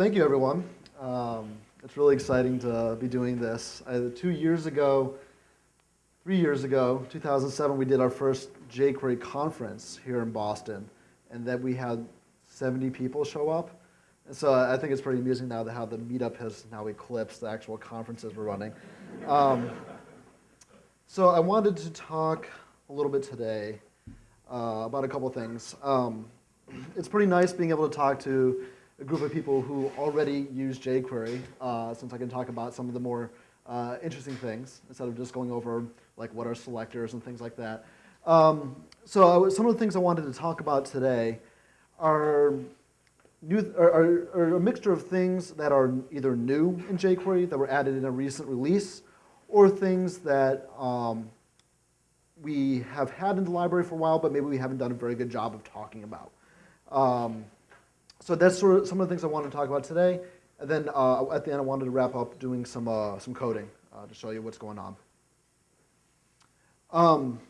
thank you, everyone. Um, it's really exciting to be doing this. I, two years ago, three years ago, 2007, we did our first jQuery conference here in Boston, and then we had 70 people show up. And so I think it's pretty amusing now that how the meetup has now eclipsed the actual conferences we're running. Um, so I wanted to talk a little bit today uh, about a couple things. Um, it's pretty nice being able to talk to a group of people who already use jQuery, uh, since I can talk about some of the more uh, interesting things instead of just going over like what are selectors and things like that. Um, so some of the things I wanted to talk about today are, new, are, are, a mixture of things that are either new in jQuery that were added in a recent release, or things that um, we have had in the library for a while, but maybe we haven't done a very good job of talking about. Um, so that's sort of some of the things I wanted to talk about today. And then uh, at the end, I wanted to wrap up doing some, uh, some coding uh, to show you what's going on. Um,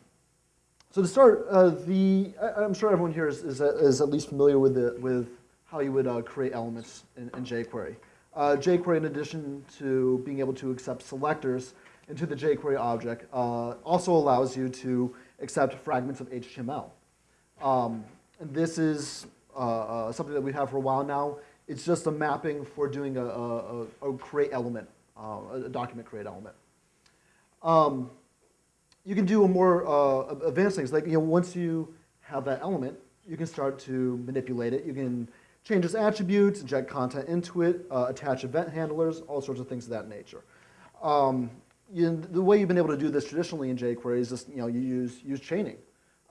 so to start, uh, the, I, am sure everyone here is, is, is, at least familiar with, the, with how you would uh, create elements in, in jQuery. Uh, jQuery, in addition to being able to accept selectors into the jQuery object, also allows you to accept fragments of HTML. Um, and this is uh, uh, something that we have for a while now. It's just a mapping for doing a, a, a create element, uh, a document create element. Um, you can do a more uh, advanced things. Like you know, once you have that element, you can start to manipulate it. You can change its attributes, inject content into it, uh, attach event handlers, all sorts of things of that nature. Um, you, the way you've been able to do this traditionally in jQuery is just you know you use use chaining.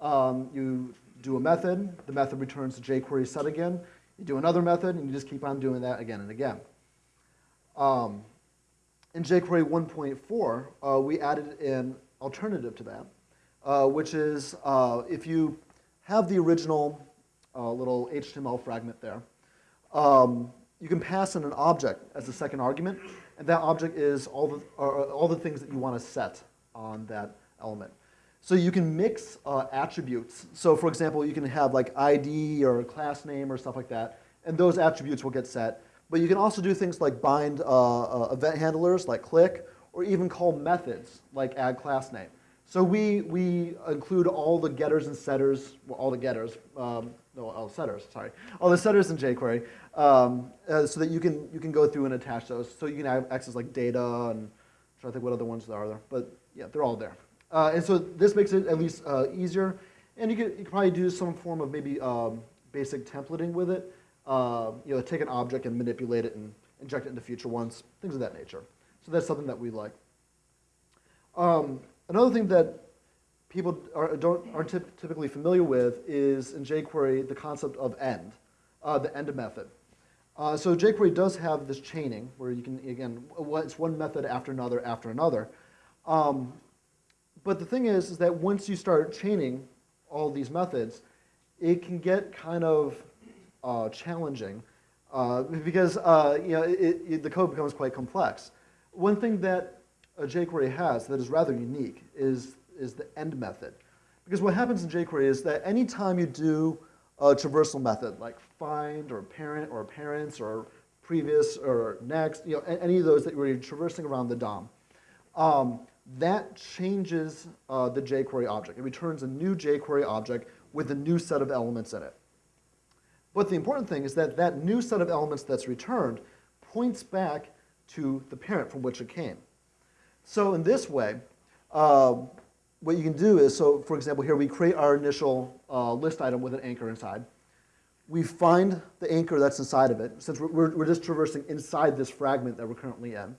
Um, you do a method, the method returns the jQuery set again. You do another method, and you just keep on doing that again and again. Um, in jQuery 1.4, uh, we added an alternative to that, uh, which is uh, if you have the original uh, little HTML fragment there, um, you can pass in an object as a second argument, and that object is all the, all the things that you want to set on that element. So you can mix uh, attributes. So for example, you can have like ID or class name or stuff like that, and those attributes will get set. But you can also do things like bind uh, uh, event handlers like click, or even call methods like add class name. So we, we include all the getters and setters, well, all the getters, um, no, all setters, sorry, all the setters in jQuery, um, uh, so that you can, you can go through and attach those. So you can have access like data and I'm trying to think what other ones there are there, but yeah, they're all there. Uh, and so this makes it at least uh, easier. And you could, you could probably do some form of maybe um, basic templating with it. Uh, you know, take an object and manipulate it and inject it into future ones, things of that nature. So that's something that we like. Um, another thing that people are, don't, aren't typically familiar with is in jQuery the concept of end, uh, the end method. Uh, so jQuery does have this chaining where you can, again, it's one method after another after another. Um, but the thing is, is that once you start chaining all these methods, it can get kind of uh, challenging uh, because uh, you know, it, it, the code becomes quite complex. One thing that a jQuery has that is rather unique is, is the end method. Because what happens in jQuery is that anytime you do a traversal method, like find or parent or parents or previous or next, you know, any of those that you're traversing around the DOM, um, that changes uh, the jQuery object. It returns a new jQuery object with a new set of elements in it. But the important thing is that that new set of elements that's returned points back to the parent from which it came. So in this way, uh, what you can do is, so for example, here we create our initial uh, list item with an anchor inside. We find the anchor that's inside of it, since we're, we're just traversing inside this fragment that we're currently in.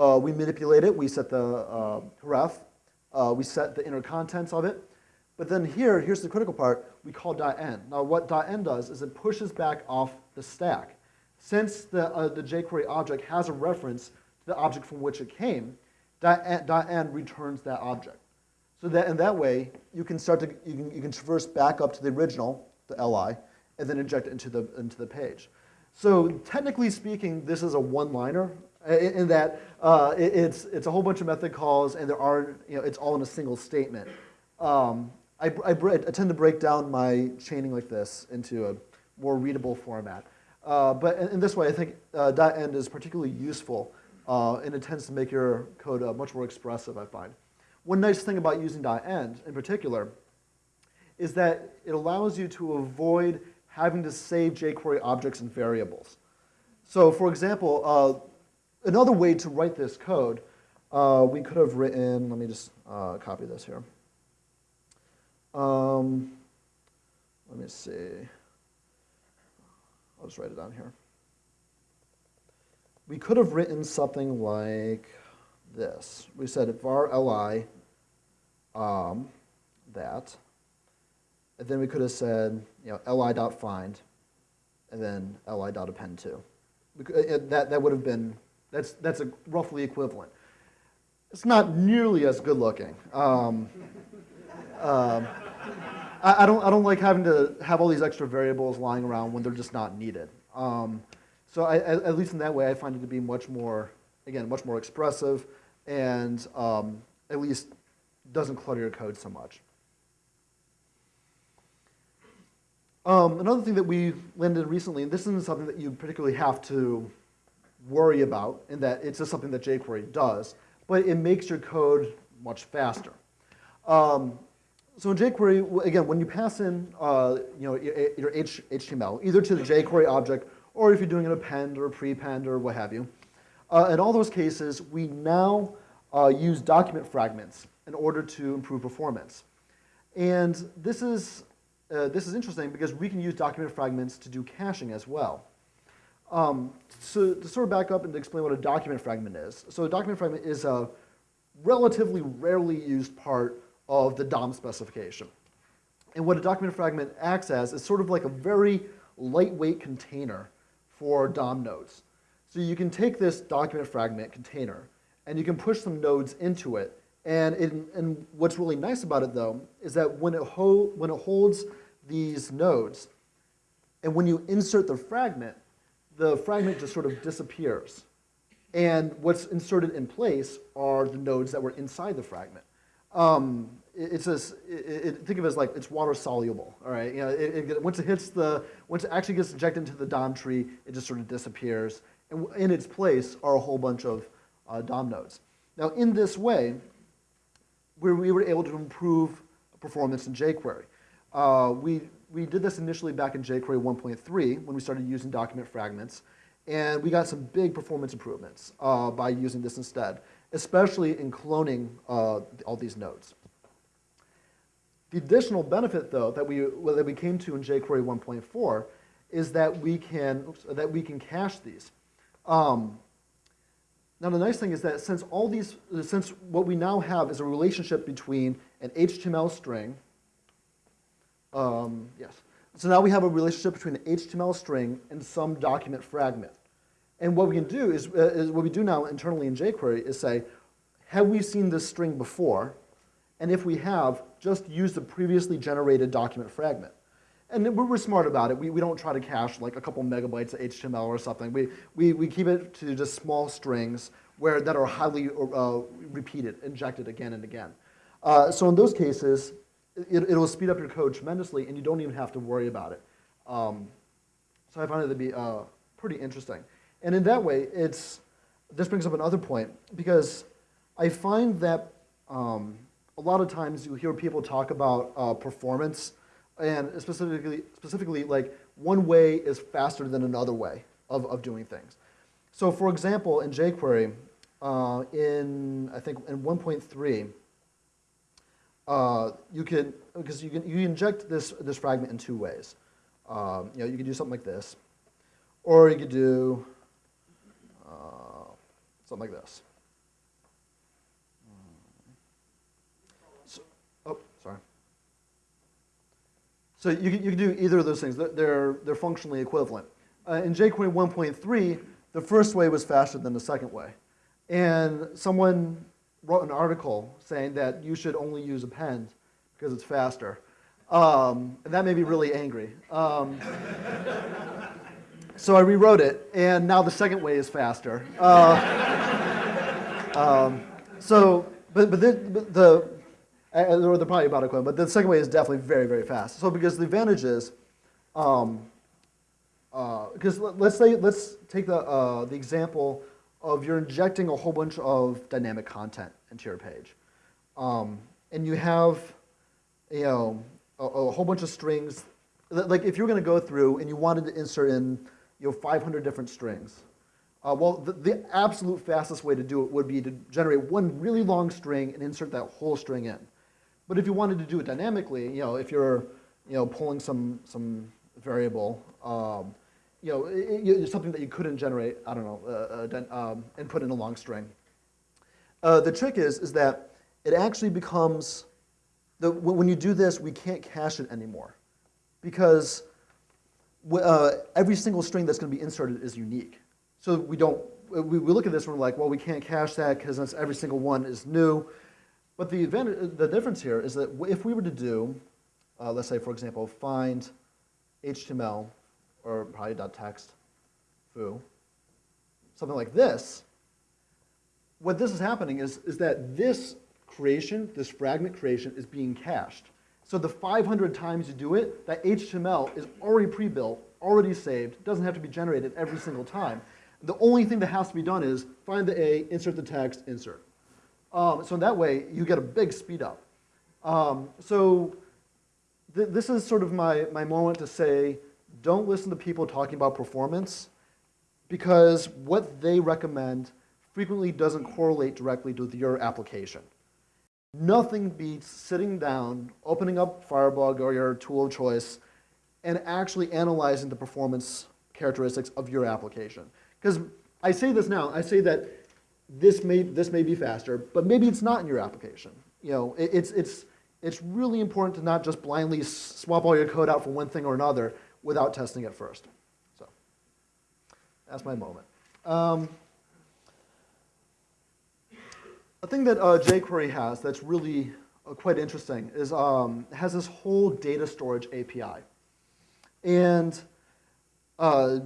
Uh, we manipulate it. We set the uh, ref. Uh, we set the inner contents of it. But then here, here's the critical part. We call .end. Now what .end does is it pushes back off the stack. Since the, uh, the jQuery object has a reference to the object from which it came, end returns that object. So that in that way, you can start to you can, you can traverse back up to the original, the li, and then inject it into the into the page. So technically speaking, this is a one-liner in that uh, it, it's, it's a whole bunch of method calls and there are, you know, it's all in a single statement. Um, I, I, I, tend to break down my chaining like this into a more readable format. Uh, but in, in, this way, I think uh, .end is particularly useful, uh, and it tends to make your code uh, much more expressive, I find. One nice thing about using dot .end in particular is that it allows you to avoid having to save jQuery objects and variables. So for example, uh, another way to write this code, uh, we could have written, let me just copy this here. Um, let me see. I'll just write it down here. We could have written something like this. We said var li um, that, and then we could have said you know li dot find, and then li dot append to. Uh, that that would have been that's that's a roughly equivalent. It's not nearly as good looking. Um, um, I, I, don't, I don't like having to have all these extra variables lying around when they're just not needed. Um, so I, at least in that way, I find it to be much more, again, much more expressive and um, at least doesn't clutter your code so much. Um, another thing that we landed recently, and this isn't something that you particularly have to worry about, in that it's just something that jQuery does, but it makes your code much faster. Um, so in jQuery, again, when you pass in uh, you know, your HTML, either to the jQuery object or if you're doing an append or a prepend or what have you, uh, in all those cases, we now uh, use document fragments in order to improve performance. And this is, uh, this is interesting because we can use document fragments to do caching as well. Um, so to sort of back up and explain what a document fragment is. So a document fragment is a relatively rarely used part of the DOM specification. And what a document fragment acts as is sort of like a very lightweight container for DOM nodes. So you can take this document fragment container and you can push some nodes into it. And, it, and what's really nice about it though is that when it, when it holds these nodes and when you insert the fragment, the fragment just sort of disappears. And what's inserted in place are the nodes that were inside the fragment. Um, it's a, it, it, think of it as like it's water soluble, all right? You know, it, once it hits the, once it actually gets injected into the DOM tree, it just sort of disappears. And in its place are a whole bunch of uh, DOM nodes. Now, in this way, we, we were able to improve performance in jQuery. Uh, we, we did this initially back in jQuery 1.3 when we started using document fragments, and we got some big performance improvements uh, by using this instead, especially in cloning uh, all these nodes. The additional benefit, though, that we, well, that we came to in jQuery 1.4 is that we can, oops, that we can cache these. Um, now, the nice thing is that since all these, since what we now have is a relationship between an HTML string, um, yes. So now we have a relationship between an HTML string and some document fragment. And what we can do is, uh, is what we do now internally in jQuery is say, have we seen this string before? And if we have, just use the previously generated document fragment. And we're, smart about it. We, we don't try to cache like a couple megabytes of HTML or something. We, we, we keep it to just small strings where, that are highly uh, repeated, injected again and again. Uh, so in those cases, it, will speed up your code tremendously and you don't even have to worry about it. Um, so I find it to be uh, pretty interesting. And in that way, it's, this brings up another point because I find that um, a lot of times you hear people talk about uh, performance and specifically, specifically like one way is faster than another way of, of doing things. So for example, in jQuery, uh, in I think in 1.3, uh, you can because you can you inject this this fragment in two ways. Um, you know, you could do something like this, or you could do uh, something like this. Oh, sorry. So you can, you can do either of those things. They're, they're functionally equivalent. Uh, in jQuery 1.3, the first way was faster than the second way. And someone wrote an article saying that you should only use append because it's faster. Um, and that made me really angry. Um, so I rewrote it, and now the second way is faster. Uh, um, so, but, but, the, but the, or they're probably about equivalent, but the second way is definitely very, very fast. So because the advantage is, um, Because let's say, let's take the, uh, the example of you're injecting a whole bunch of dynamic content into your page. Um, and you have, you know, a, a whole bunch of strings. Like if you're going to go through and you wanted to insert in, you know, 500 different strings. Uh, well, the, the absolute fastest way to do it would be to generate one really long string and insert that whole string in. But if you wanted to do it dynamically, you know, if you're, you know, pulling some, some variable, um, you know, it, it's something that you couldn't generate, I don't know, uh, uh, um, and put in a long string. Uh, the trick is, is that it actually becomes, the, when you do this, we can't cache it anymore. Because uh, every single string that's going to be inserted is unique. So we don't, we, we look at this and we're like, well, we can't cache that because every single one is new. But the, advantage, the difference here is that if we were to do, uh, let's say, for example, find HTML or probably dot .text foo, something like this, what this is happening is, is that this creation, this fragment creation, is being cached. So the 500 times you do it, that HTML is already pre-built, already saved, doesn't have to be generated every single time. The only thing that has to be done is find the A, insert the text, insert. Um, so in that way, you get a big speed up. Um, so th this is sort of my, my moment to say, don't listen to people talking about performance because what they recommend frequently doesn't correlate directly with your application. Nothing beats sitting down, opening up Firebug or your tool of choice, and actually analyzing the performance characteristics of your application. Because I say this now, I say that this may, this may be faster, but maybe it's not in your application. You know, it, it's, it's, it's really important to not just blindly swap all your code out for one thing or another without testing it first. So that's my moment. Um, a thing that uh, jQuery has that's really uh, quite interesting is um, has this whole data storage API. And uh,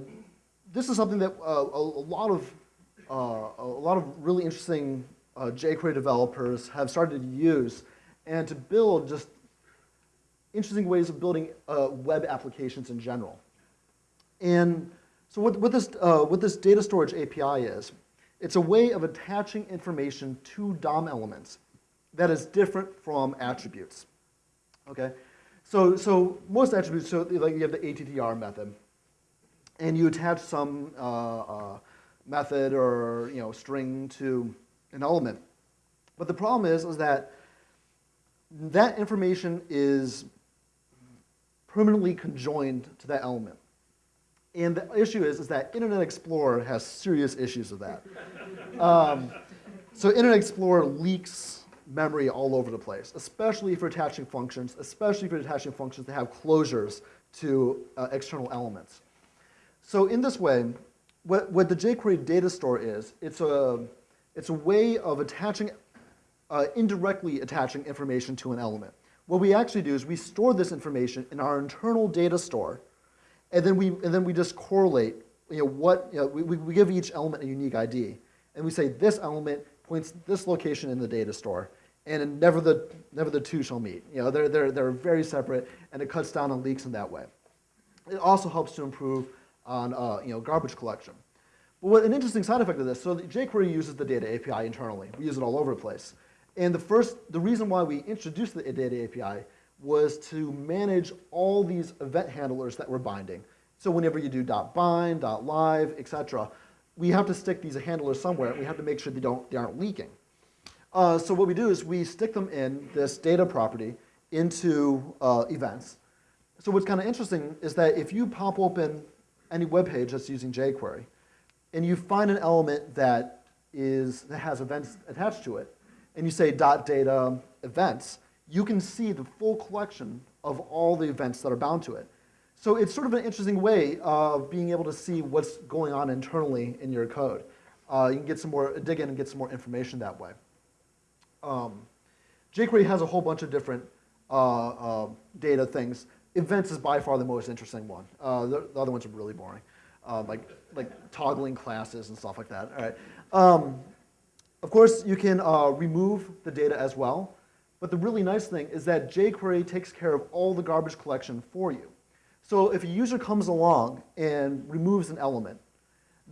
this is something that uh, a, a, lot of uh, a lot of really interesting uh, jQuery developers have started to use and to build just interesting ways of building uh, web applications in general. And so what, what, this, uh, what this data storage API is, it's a way of attaching information to DOM elements that is different from attributes. Okay, so so most attributes, so like you have the attr method, and you attach some uh, uh, method or you know string to an element. But the problem is is that that information is permanently conjoined to that element. And the issue is, is that Internet Explorer has serious issues with that. Um, so Internet Explorer leaks memory all over the place, especially for attaching functions, especially for attaching functions that have closures to uh, external elements. So in this way, what, what the jQuery data store is, it's a, it's a way of attaching, uh, indirectly attaching information to an element. What we actually do is we store this information in our internal data store, and then we, and then we just correlate, you know, what, you know, we, we give each element a unique ID. And we say this element points this location in the data store, and never the, never the two shall meet. You know, they're, they're, they're very separate, and it cuts down on leaks in that way. It also helps to improve on uh, you know, garbage collection. But what an interesting side effect of this, so jQuery uses the data API internally. We use it all over the place. And the first, the reason why we introduced the data API was to manage all these event handlers that we're binding. So whenever you do .bind, .live, etc., we have to stick these handlers somewhere. We have to make sure they, don't, they aren't leaking. Uh, so what we do is we stick them in this data property into uh, events. So what's kind of interesting is that if you pop open any web page that's using jQuery, and you find an element that, is, that has events attached to it, and you say dot data events, you can see the full collection of all the events that are bound to it. So it's sort of an interesting way of being able to see what's going on internally in your code. Uh, you can get some more, dig in and get some more information that way. Um, jQuery has a whole bunch of different uh, uh, data things. Events is by far the most interesting one. Uh, the, the, other ones are really boring, uh, like, like toggling classes and stuff like that. All right. Um, of course, you can uh, remove the data as well. But the really nice thing is that jQuery takes care of all the garbage collection for you. So if a user comes along and removes an element,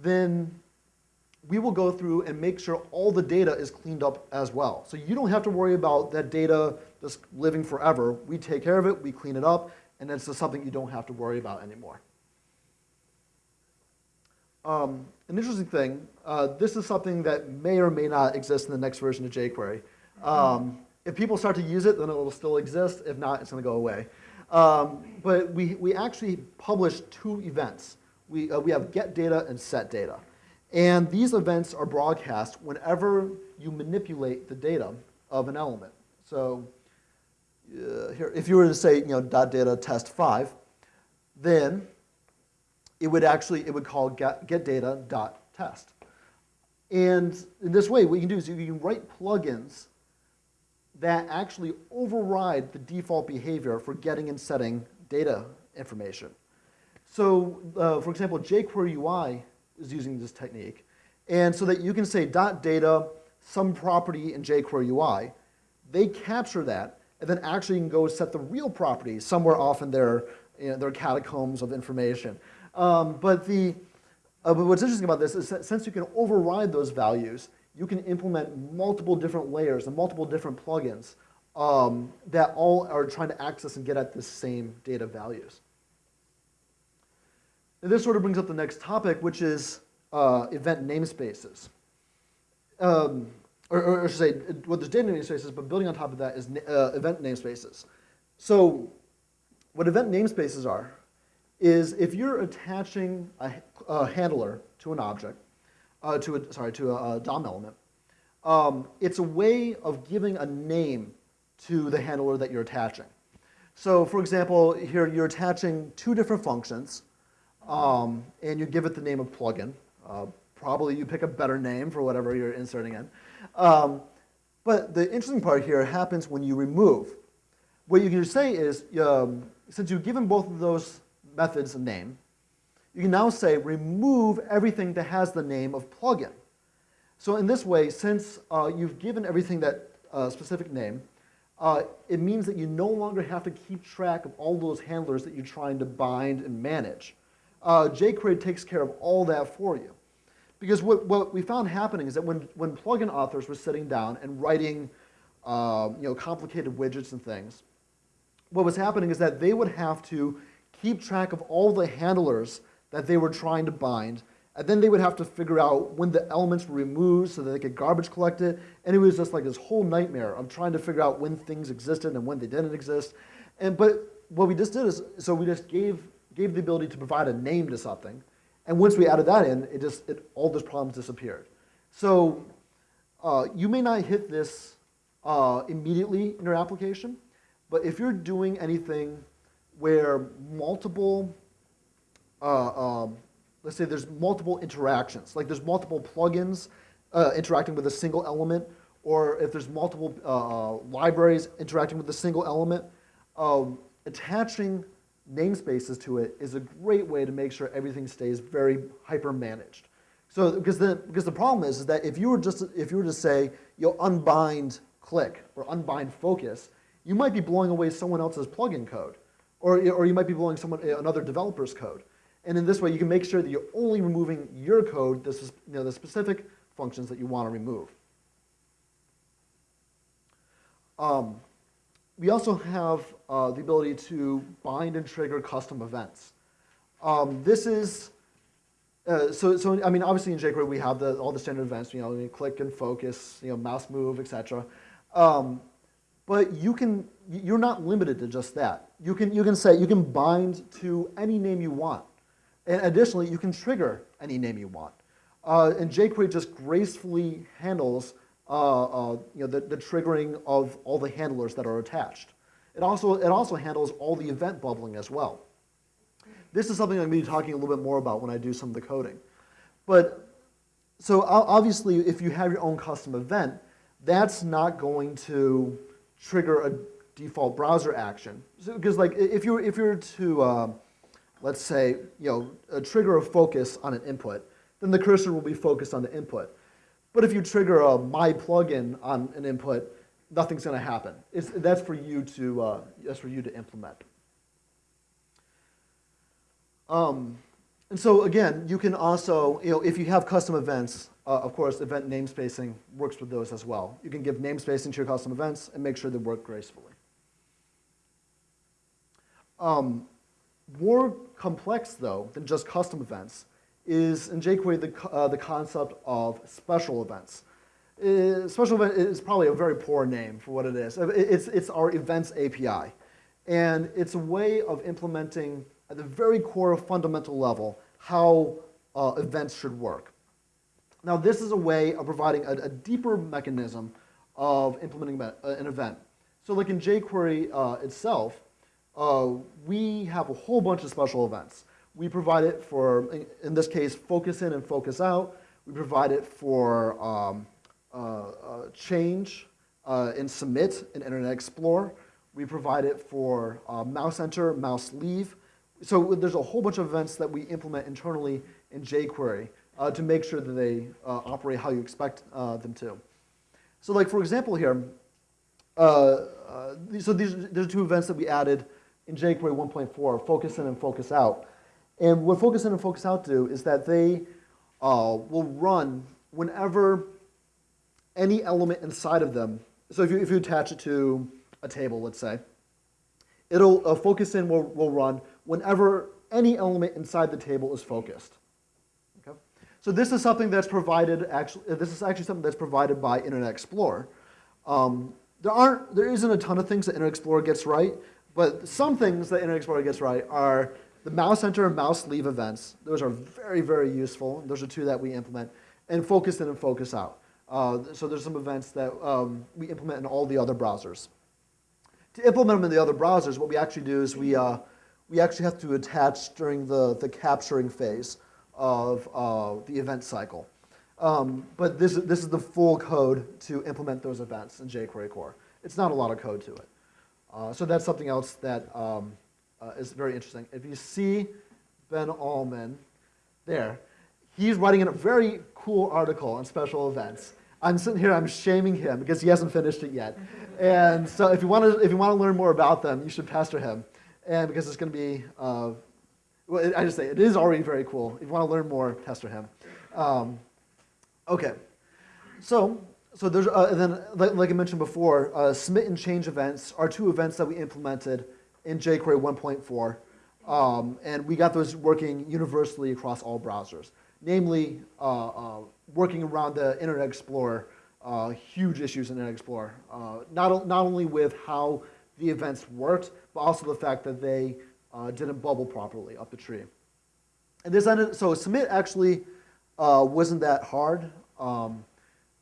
then we will go through and make sure all the data is cleaned up as well. So you don't have to worry about that data just living forever. We take care of it, we clean it up, and it's just something you don't have to worry about anymore. Um, an interesting thing, uh, this is something that may or may not exist in the next version of jQuery. Um, if people start to use it, then it will still exist. If not, it's going to go away. Um, but we, we actually publish two events. We, uh, we have get data and set data. And these events are broadcast whenever you manipulate the data of an element. So uh, here, if you were to say, you know, dot data test five, then it would actually, it would call get, get data dot test. And in this way, what you can do is you can write plugins that actually override the default behavior for getting and setting data information. So, uh, for example, jQuery UI is using this technique. And so that you can say dot data, some property in jQuery UI, they capture that, and then actually you can go set the real property somewhere off in their, you know, their catacombs of information. Um, but, the, uh, but what's interesting about this is that since you can override those values, you can implement multiple different layers and multiple different plugins um, that all are trying to access and get at the same data values. And this sort of brings up the next topic, which is uh, event namespaces. Um, or, or, I should say, well, there's data namespaces, but building on top of that is uh, event namespaces. So what event namespaces are is if you're attaching a, a handler to an object, uh, to a, sorry, to a, a DOM element, um, it's a way of giving a name to the handler that you're attaching. So for example, here you're attaching two different functions, um, and you give it the name of plugin. Uh, probably you pick a better name for whatever you're inserting in. Um, but the interesting part here happens when you remove. What you can say is, um, since you've given both of those methods a name, you can now say remove everything that has the name of plugin. So in this way, since uh, you've given everything that uh, specific name, uh, it means that you no longer have to keep track of all those handlers that you're trying to bind and manage. Uh, jQuery takes care of all that for you. Because what, what we found happening is that when, when plugin authors were sitting down and writing uh, you know, complicated widgets and things, what was happening is that they would have to keep track of all the handlers that they were trying to bind, and then they would have to figure out when the elements were removed so that they could garbage collect it. And it was just like this whole nightmare of trying to figure out when things existed and when they didn't exist. And but what we just did is so we just gave gave the ability to provide a name to something. And once we added that in, it just it, all those problems disappeared. So uh, you may not hit this uh, immediately in your application, but if you're doing anything where multiple, uh, um, let's say there's multiple interactions, like there's multiple plugins uh, interacting with a single element, or if there's multiple uh, libraries interacting with a single element, um, attaching namespaces to it is a great way to make sure everything stays very hyper managed. So because the because the problem is, is that if you were just if you were to say you'll unbind click or unbind focus, you might be blowing away someone else's plugin code, or or you might be blowing someone another developer's code. And in this way, you can make sure that you're only removing your code, this is you know the specific functions that you want to remove. Um, we also have uh, the ability to bind and trigger custom events. Um, this is, uh, so, so I mean, obviously in jQuery we have the, all the standard events, you know, click and focus, you know, mouse move, etc. Um, but you can, you're not limited to just that. You can, you can say, you can bind to any name you want. And additionally, you can trigger any name you want. Uh, and jQuery just gracefully handles uh, uh, you know, the, the triggering of all the handlers that are attached. It also, it also handles all the event bubbling as well. This is something I'm going to be talking a little bit more about when I do some of the coding. But so obviously, if you have your own custom event, that's not going to trigger a default browser action. Because so, like if you're if you're to uh, let's say you know trigger a focus on an input, then the cursor will be focused on the input. But if you trigger a my plugin on an input, nothing's going to happen. It's, that's for you to uh, that's for you to implement. Um, and so again, you can also, you know, if you have custom events, uh, of course, event namespacing works with those as well. You can give namespacing to your custom events and make sure they work gracefully. Um, more complex, though, than just custom events is in jQuery the, uh, the concept of special events. Uh, special event is probably a very poor name for what it is. It's, it's our events API. And it's a way of implementing at the very core of fundamental level how uh, events should work. Now this is a way of providing a, a deeper mechanism of implementing uh, an event. So like in jQuery uh, itself, uh, we have a whole bunch of special events. We provide it for, in this case, focus in and focus out. We provide it for um, uh, uh, change uh, and submit in Internet Explorer. We provide it for mouse enter, mouse leave. So there's a whole bunch of events that we implement internally in jQuery uh, to make sure that they uh, operate how you expect uh, them to. So like for example here, so these, there's two events that we added in jQuery 1.4, focus in and focus out. And what focus in and focus out do is that they uh, will run whenever any element inside of them, so if you, if you attach it to a table, let's say, it'll uh, focus in will, will run whenever any element inside the table is focused. Okay? So this is something that's provided, actually, this is actually something that's provided by Internet Explorer. Um, there aren't, there isn't a ton of things that Internet Explorer gets right, but some things that Internet Explorer gets right are the mouse enter and mouse leave events. Those are very, very useful. Those are two that we implement. And focus in and focus out. Uh, so there's some events that um, we implement in all the other browsers. To implement them in the other browsers, what we actually do is we, uh, we actually have to attach during the, the capturing phase of uh, the event cycle. Um, but this, this is the full code to implement those events in jQuery core. It's not a lot of code to it. Uh, so that's something else that um, uh, is very interesting. If you see Ben Alman there, he's writing a very cool article on special events. I'm sitting here, I'm shaming him because he hasn't finished it yet. And so if you want to, if you want to learn more about them, you should pester him. And because it's going to be, uh, well, I just say, it is already very cool. If you want to learn more, pester him. Um, okay. So so there's, uh, and then, like, like, I mentioned before, uh, submit and change events are two events that we implemented in jQuery 1.4. Um, and we got those working universally across all browsers. Namely, uh, uh working around the Internet Explorer, uh, huge issues in Internet Explorer. Not, not only with how the events worked, but also the fact that they didn't bubble properly up the tree. And this ended, so submit actually wasn't that hard. Um,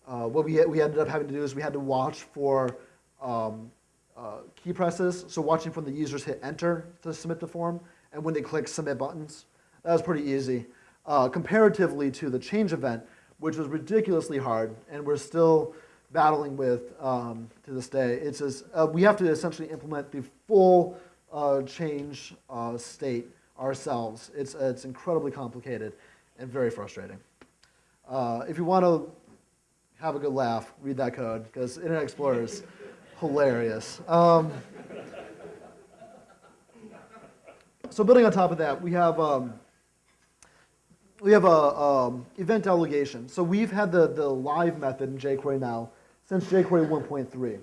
uh, what we, we ended up having to do is we had to watch for um, uh, key presses, so watching from the users hit enter to submit the form, and when they click submit buttons. That was pretty easy. Uh, comparatively to the change event, which was ridiculously hard, and we're still battling with um, to this day. It's just, uh, we have to essentially implement the full uh, change uh, state ourselves. It's, it's incredibly complicated and very frustrating. if you want to have a good laugh, read that code, because Internet Explorer is hilarious. Um, so building on top of that, we have um, we have a um, event delegation. So we've had the, the live method in jQuery now since jQuery 1.3.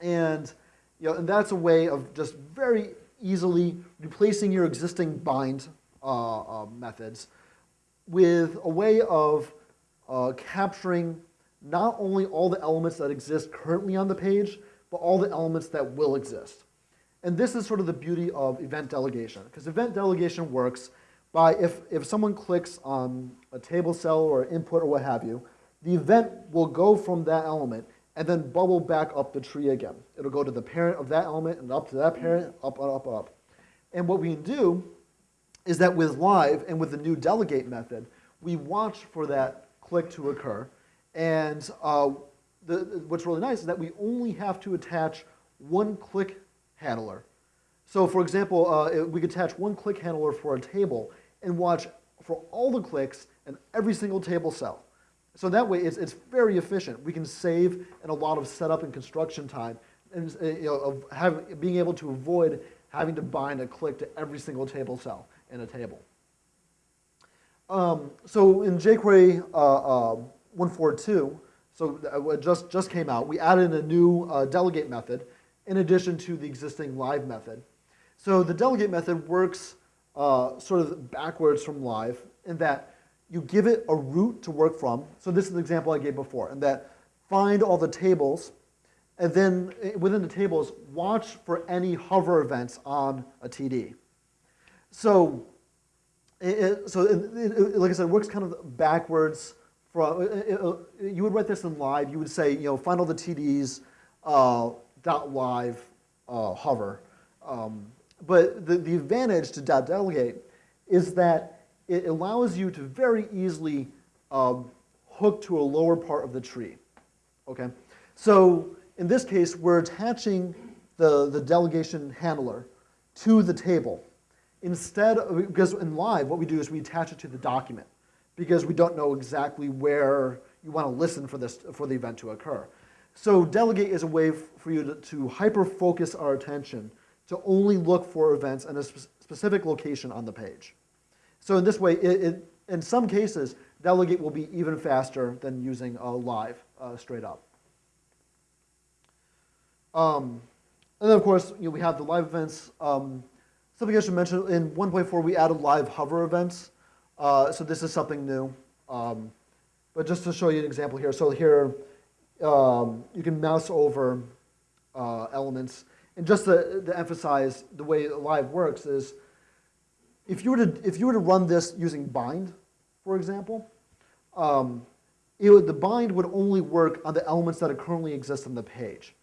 And, you know, and that's a way of just very easily replacing your existing bind uh, uh, methods with a way of uh, capturing not only all the elements that exist currently on the page, but all the elements that will exist. And this is sort of the beauty of event delegation, because event delegation works by if, if someone clicks on a table cell or input or what have you, the event will go from that element and then bubble back up the tree again. It'll go to the parent of that element and up to that parent, up, up, up. And what we can do is that with live and with the new delegate method, we watch for that click to occur, and uh, the, what's really nice is that we only have to attach one click handler. So for example, uh, we could attach one click handler for a table and watch for all the clicks in every single table cell. So that way it's, it's very efficient. We can save in a lot of setup and construction time and uh, you know, of having, being able to avoid having to bind a click to every single table cell in a table. Um, so in jQuery uh, uh, 142, so it just, just came out, we added a new uh, delegate method in addition to the existing live method. So the delegate method works uh, sort of backwards from live in that you give it a root to work from. So this is the example I gave before, and that find all the tables, and then eh, within the tables, watch for any hover events on a TD. So, it, so it, it, like I said, it works kind of backwards. From you would write this in live. You would say, you know, find all the TDs uh, dot live uh, hover. Um, but the, the advantage to dot delegate is that it allows you to very easily um, hook to a lower part of the tree. Okay, so in this case, we're attaching the, the delegation handler to the table. Instead, of, because in live, what we do is we attach it to the document because we don't know exactly where you want to listen for, this, for the event to occur. So delegate is a way for you to, to hyper-focus our attention to only look for events in a sp specific location on the page. So in this way, it, it, in some cases, delegate will be even faster than using a live uh, straight up. Um, and then of course, you know, we have the live events. Um, something I should mention, in 1.4 we added live hover events. Uh, so this is something new. Um, but just to show you an example here, so here um, you can mouse over uh, elements. And just to, to, emphasize the way live works is, if you were to if you were to run this using bind, for example, um, would, the bind would only work on the elements that currently exist on the page.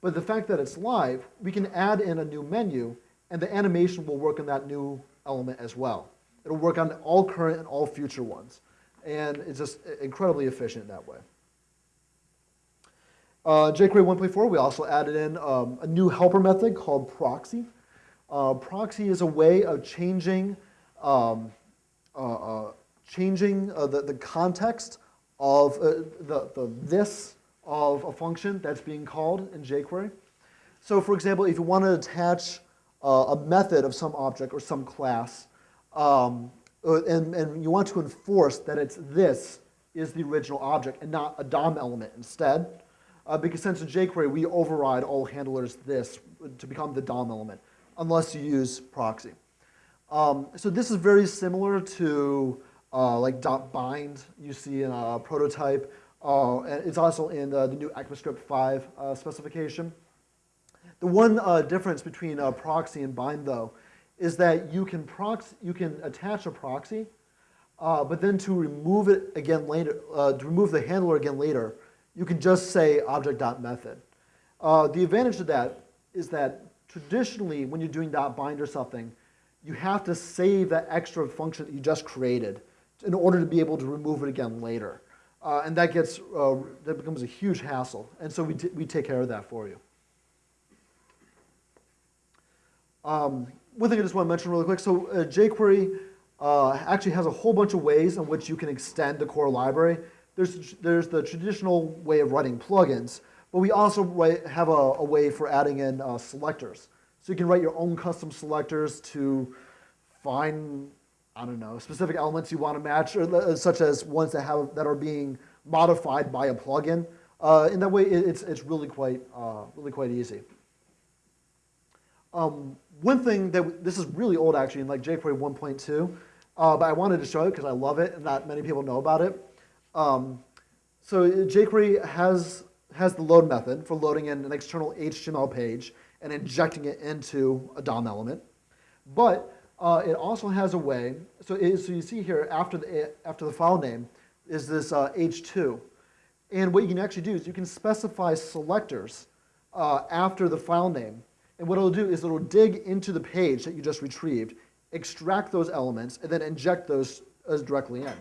But the fact that it's live, we can add in a new menu, and the animation will work on that new element as well. It'll work on all current and all future ones. And it's just incredibly efficient that way. Uh, jQuery 1.4, we also added in um, a new helper method called proxy. Uh, proxy is a way of changing, um, uh, uh changing uh, the, the context of uh, the, the this of a function that's being called in jQuery. So for example, if you want to attach a method of some object or some class, um, and, and you want to enforce that it's this is the original object and not a DOM element instead, uh, because since in jQuery we override all handlers this to become the DOM element, unless you use proxy. Um, so this is very similar to uh, like .bind you see in a prototype. Uh, and it's also in the, the new ECMAScript 5 uh, specification. The one uh, difference between uh, proxy and bind, though, is that you can, proxy, you can attach a proxy, uh, but then to remove it again later, to remove the handler again later, you can just say object.method. Uh, the advantage of that is that traditionally when you're doing .bind or something, you have to save that extra function that you just created in order to be able to remove it again later. Uh, and that gets, uh, that becomes a huge hassle. And so we, we take care of that for you. Um, one thing I just want to mention really quick, so uh, jQuery uh, actually has a whole bunch of ways in which you can extend the core library. There's, there's the traditional way of writing plugins, but we also have a, a, way for adding in uh, selectors. So you can write your own custom selectors to find, I don't know, specific elements you want to match, or, uh, such as ones that, have, that are being modified by a plugin. Uh, in that way, it, it's, it's really quite, uh, really quite easy. Um, one thing that, this is really old actually, in like jQuery 1.2, uh, but I wanted to show it because I love it and not many people know about it. Um, so jQuery has, has the load method for loading in an external HTML page and injecting it into a DOM element. But uh, it also has a way, so, it, so you see here after the, after the file name is this uh, H2. And what you can actually do is you can specify selectors uh, after the file name. And what it'll do is it'll dig into the page that you just retrieved, extract those elements, and then inject those as directly in.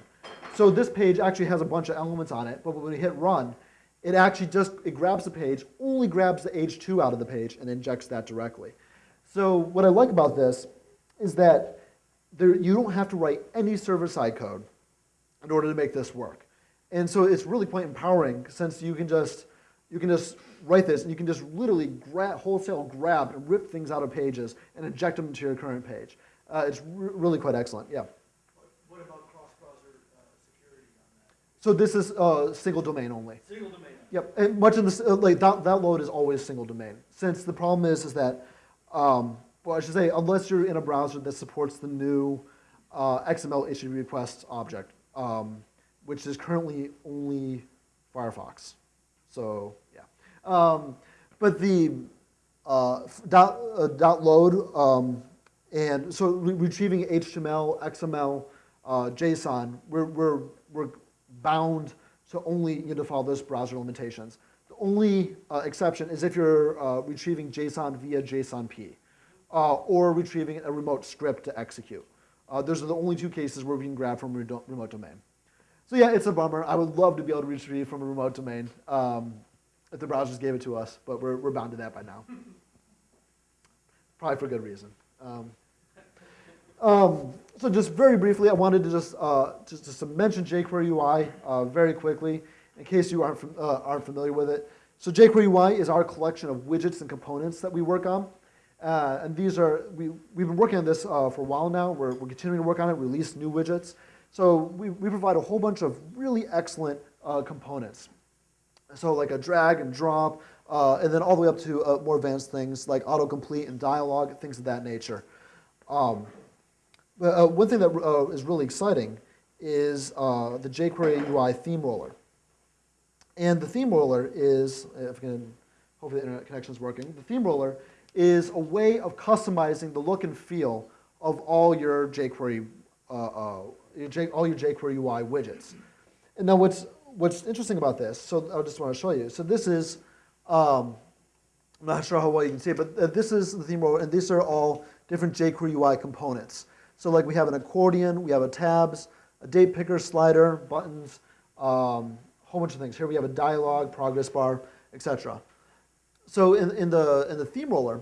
So this page actually has a bunch of elements on it, but when we hit run, it actually just, it grabs the page, only grabs the H2 out of the page and injects that directly. So what I like about this is that there, you don't have to write any server-side code in order to make this work. And so it's really quite empowering since you can just, you can just write this and you can just literally wholesale grab and rip things out of pages and inject them into your current page. Uh, it's re- really quite excellent. Yeah. What about cross-browser uh, security on So this is uh, single domain only. Single domain. Yep, and much of this, uh, like that, that load is always single domain. Since the problem is, is that, um, well, I should say, unless you're in a browser that supports the new uh, XML HTTP request object, um, which is currently only Firefox. So yeah, um, but the uh, dot, uh, dot load um, and so re- retrieving HTML, XML, uh, JSON, we're, we're, we're bound to only you know, follow those browser limitations. The only uh, exception is if you're uh, retrieving JSON via JSONP uh, or retrieving a remote script to execute. Uh, those are the only two cases where we can grab from remote domain. So yeah, it's a bummer. I would love to be able to retrieve from a remote domain um, if the browsers gave it to us, but we're, we're bound to that by now. Probably for good reason. Um, um, so just very briefly, I wanted to just, uh, just, just to mention jQuery UI uh, very quickly, in case you aren't, uh, aren't familiar with it. So jQuery UI is our collection of widgets and components that we work on. Uh, and these are, we, we've been working on this uh, for a while now. We're, we're continuing to work on it, release new widgets. So we, we provide a whole bunch of really excellent uh, components. So like a drag and drop, uh, and then all the way up to uh, more advanced things like autocomplete and dialogue, things of that nature. Um, uh, one thing that uh, is really exciting is uh, the jQuery UI theme roller. And the theme roller is, if I can, hopefully the internet connection is working. The theme roller is a way of customizing the look and feel of all your jQuery, uh, uh, all your jQuery UI widgets. And now what's, what's interesting about this, so I just want to show you. So this is, um, I'm not sure how well you can see it, but uh, this is the theme roller, and these are all different jQuery UI components. So like we have an accordion, we have a tabs, a date picker slider, buttons, um, a whole bunch of things. Here we have a dialogue, progress bar, etc. So in, in, the, in the theme roller,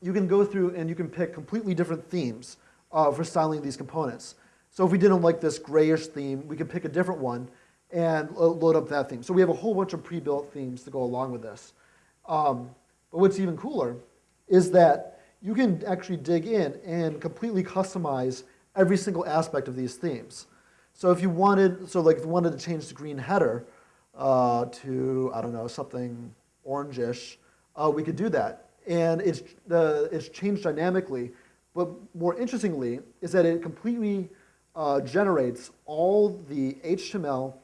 you can go through and you can pick completely different themes uh, for styling these components. So if we didn't like this grayish theme, we could pick a different one and load up that theme. So we have a whole bunch of pre-built themes to go along with this. Um, but what's even cooler is that you can actually dig in and completely customize every single aspect of these themes. So if you wanted, so like if you wanted to change the green header uh, to, I don't know, something orangish, uh, we could do that. And it's, the, it's changed dynamically, but more interestingly is that it completely uh, generates all the HTML,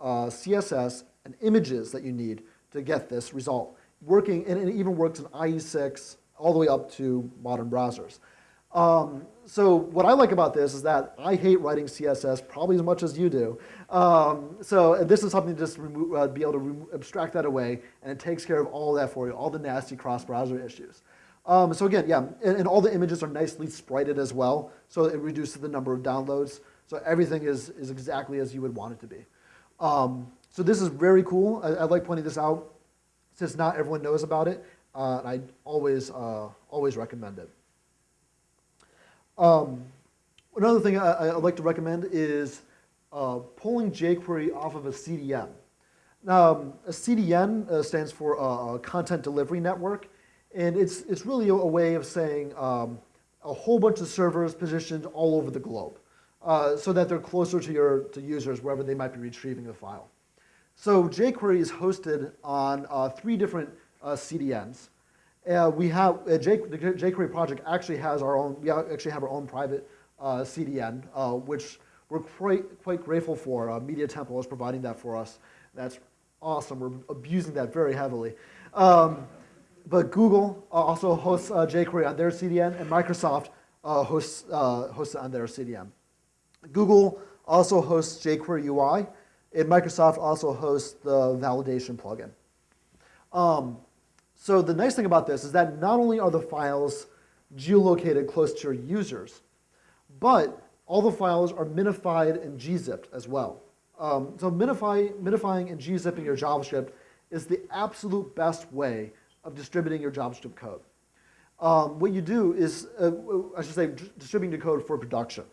uh, CSS, and images that you need to get this result. Working, and it even works in IE6 all the way up to modern browsers. Um, so what I like about this is that I hate writing CSS probably as much as you do. Um, so this is something to just uh, be able to abstract that away, and it takes care of all that for you, all the nasty cross-browser issues. Um, so again, yeah, and, and all the images are nicely sprited as well, so it reduces the number of downloads. So everything is, is exactly as you would want it to be. Um, so this is very cool. I, I like pointing this out since not everyone knows about it. Uh, and I always, uh, always recommend it. Um, another thing I, I like to recommend is uh, pulling jQuery off of a CDN. Now, um, a CDN uh, stands for uh, Content Delivery Network, and it's, it's really a, way of saying um, a whole bunch of servers positioned all over the globe uh, so that they're closer to your to users wherever they might be retrieving the file. So jQuery is hosted on three different CDNs. Uh, we have uh, J, the jQuery project actually has our own. We actually have our own private uh, CDN, uh, which we're quite quite grateful for. Uh, Media Temple is providing that for us. That's awesome. We're abusing that very heavily. Um, but Google uh, also hosts uh, jQuery on their CDN, and Microsoft uh, hosts hosts it on their CDN. Google also hosts jQuery UI, and Microsoft also hosts the validation plugin. Um, so the nice thing about this is that not only are the files geolocated close to your users, but all the files are minified and gzipped as well. Um, so minify, minifying and gzipping your JavaScript is the absolute best way of distributing your JavaScript code. Um, what you do is, uh, I should say, distributing the code for production.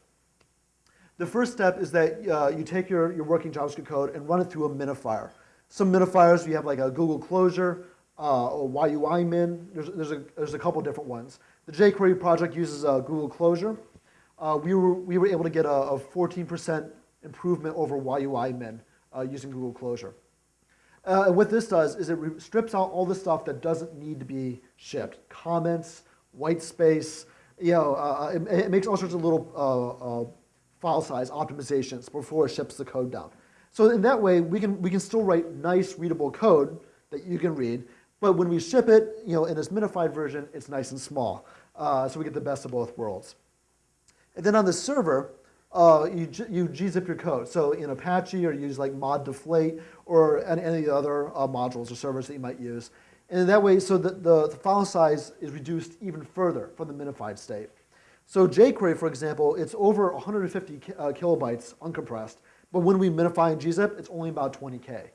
The first step is that uh, you take your, your working JavaScript code and run it through a minifier. Some minifiers, you have like a Google Closure, uh, or YUI Min. There's, there's, a, there's a couple different ones. The jQuery project uses uh, Google Closure. Uh, we, were, we were able to get a, a 14% improvement over YUI Min uh, using Google Closure. Uh, and what this does is it strips out all the stuff that doesn't need to be shipped. Comments, white space, you know, uh, it, it makes all sorts of little uh, uh, file size optimizations before it ships the code down. So in that way, we can, we can still write nice readable code that you can read, but when we ship it, you know, in this minified version, it's nice and small. Uh, so we get the best of both worlds. And then on the server, uh, you, you gzip your code. So in Apache, or use like mod deflate, or any, other uh, modules or servers that you might use. And that way, so that the, the file size is reduced even further from the minified state. So jQuery, for example, it's over 150 ki- uh, kilobytes uncompressed, but when we minify in gzip, it's only about 20k.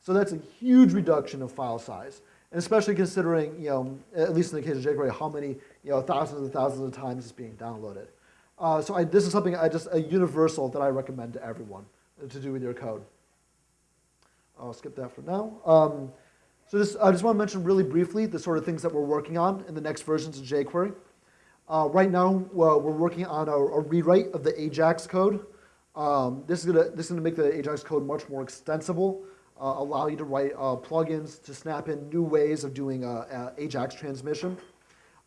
So that's a huge reduction of file size, and especially considering, you know, at least in the case of jQuery, how many, you know, thousands and thousands of times it's being downloaded. Uh, so I, this is something I just a universal that I recommend to everyone to do with your code. I'll skip that for now. Um, so this, I just want to mention really briefly the sort of things that we're working on in the next versions of jQuery. Uh, right now, we're working on a, a rewrite of the AJAX code. Um, this is gonna this is gonna make the AJAX code much more extensible, allow you to write uh, plugins to snap in new ways of doing uh, uh, AJAX transmission.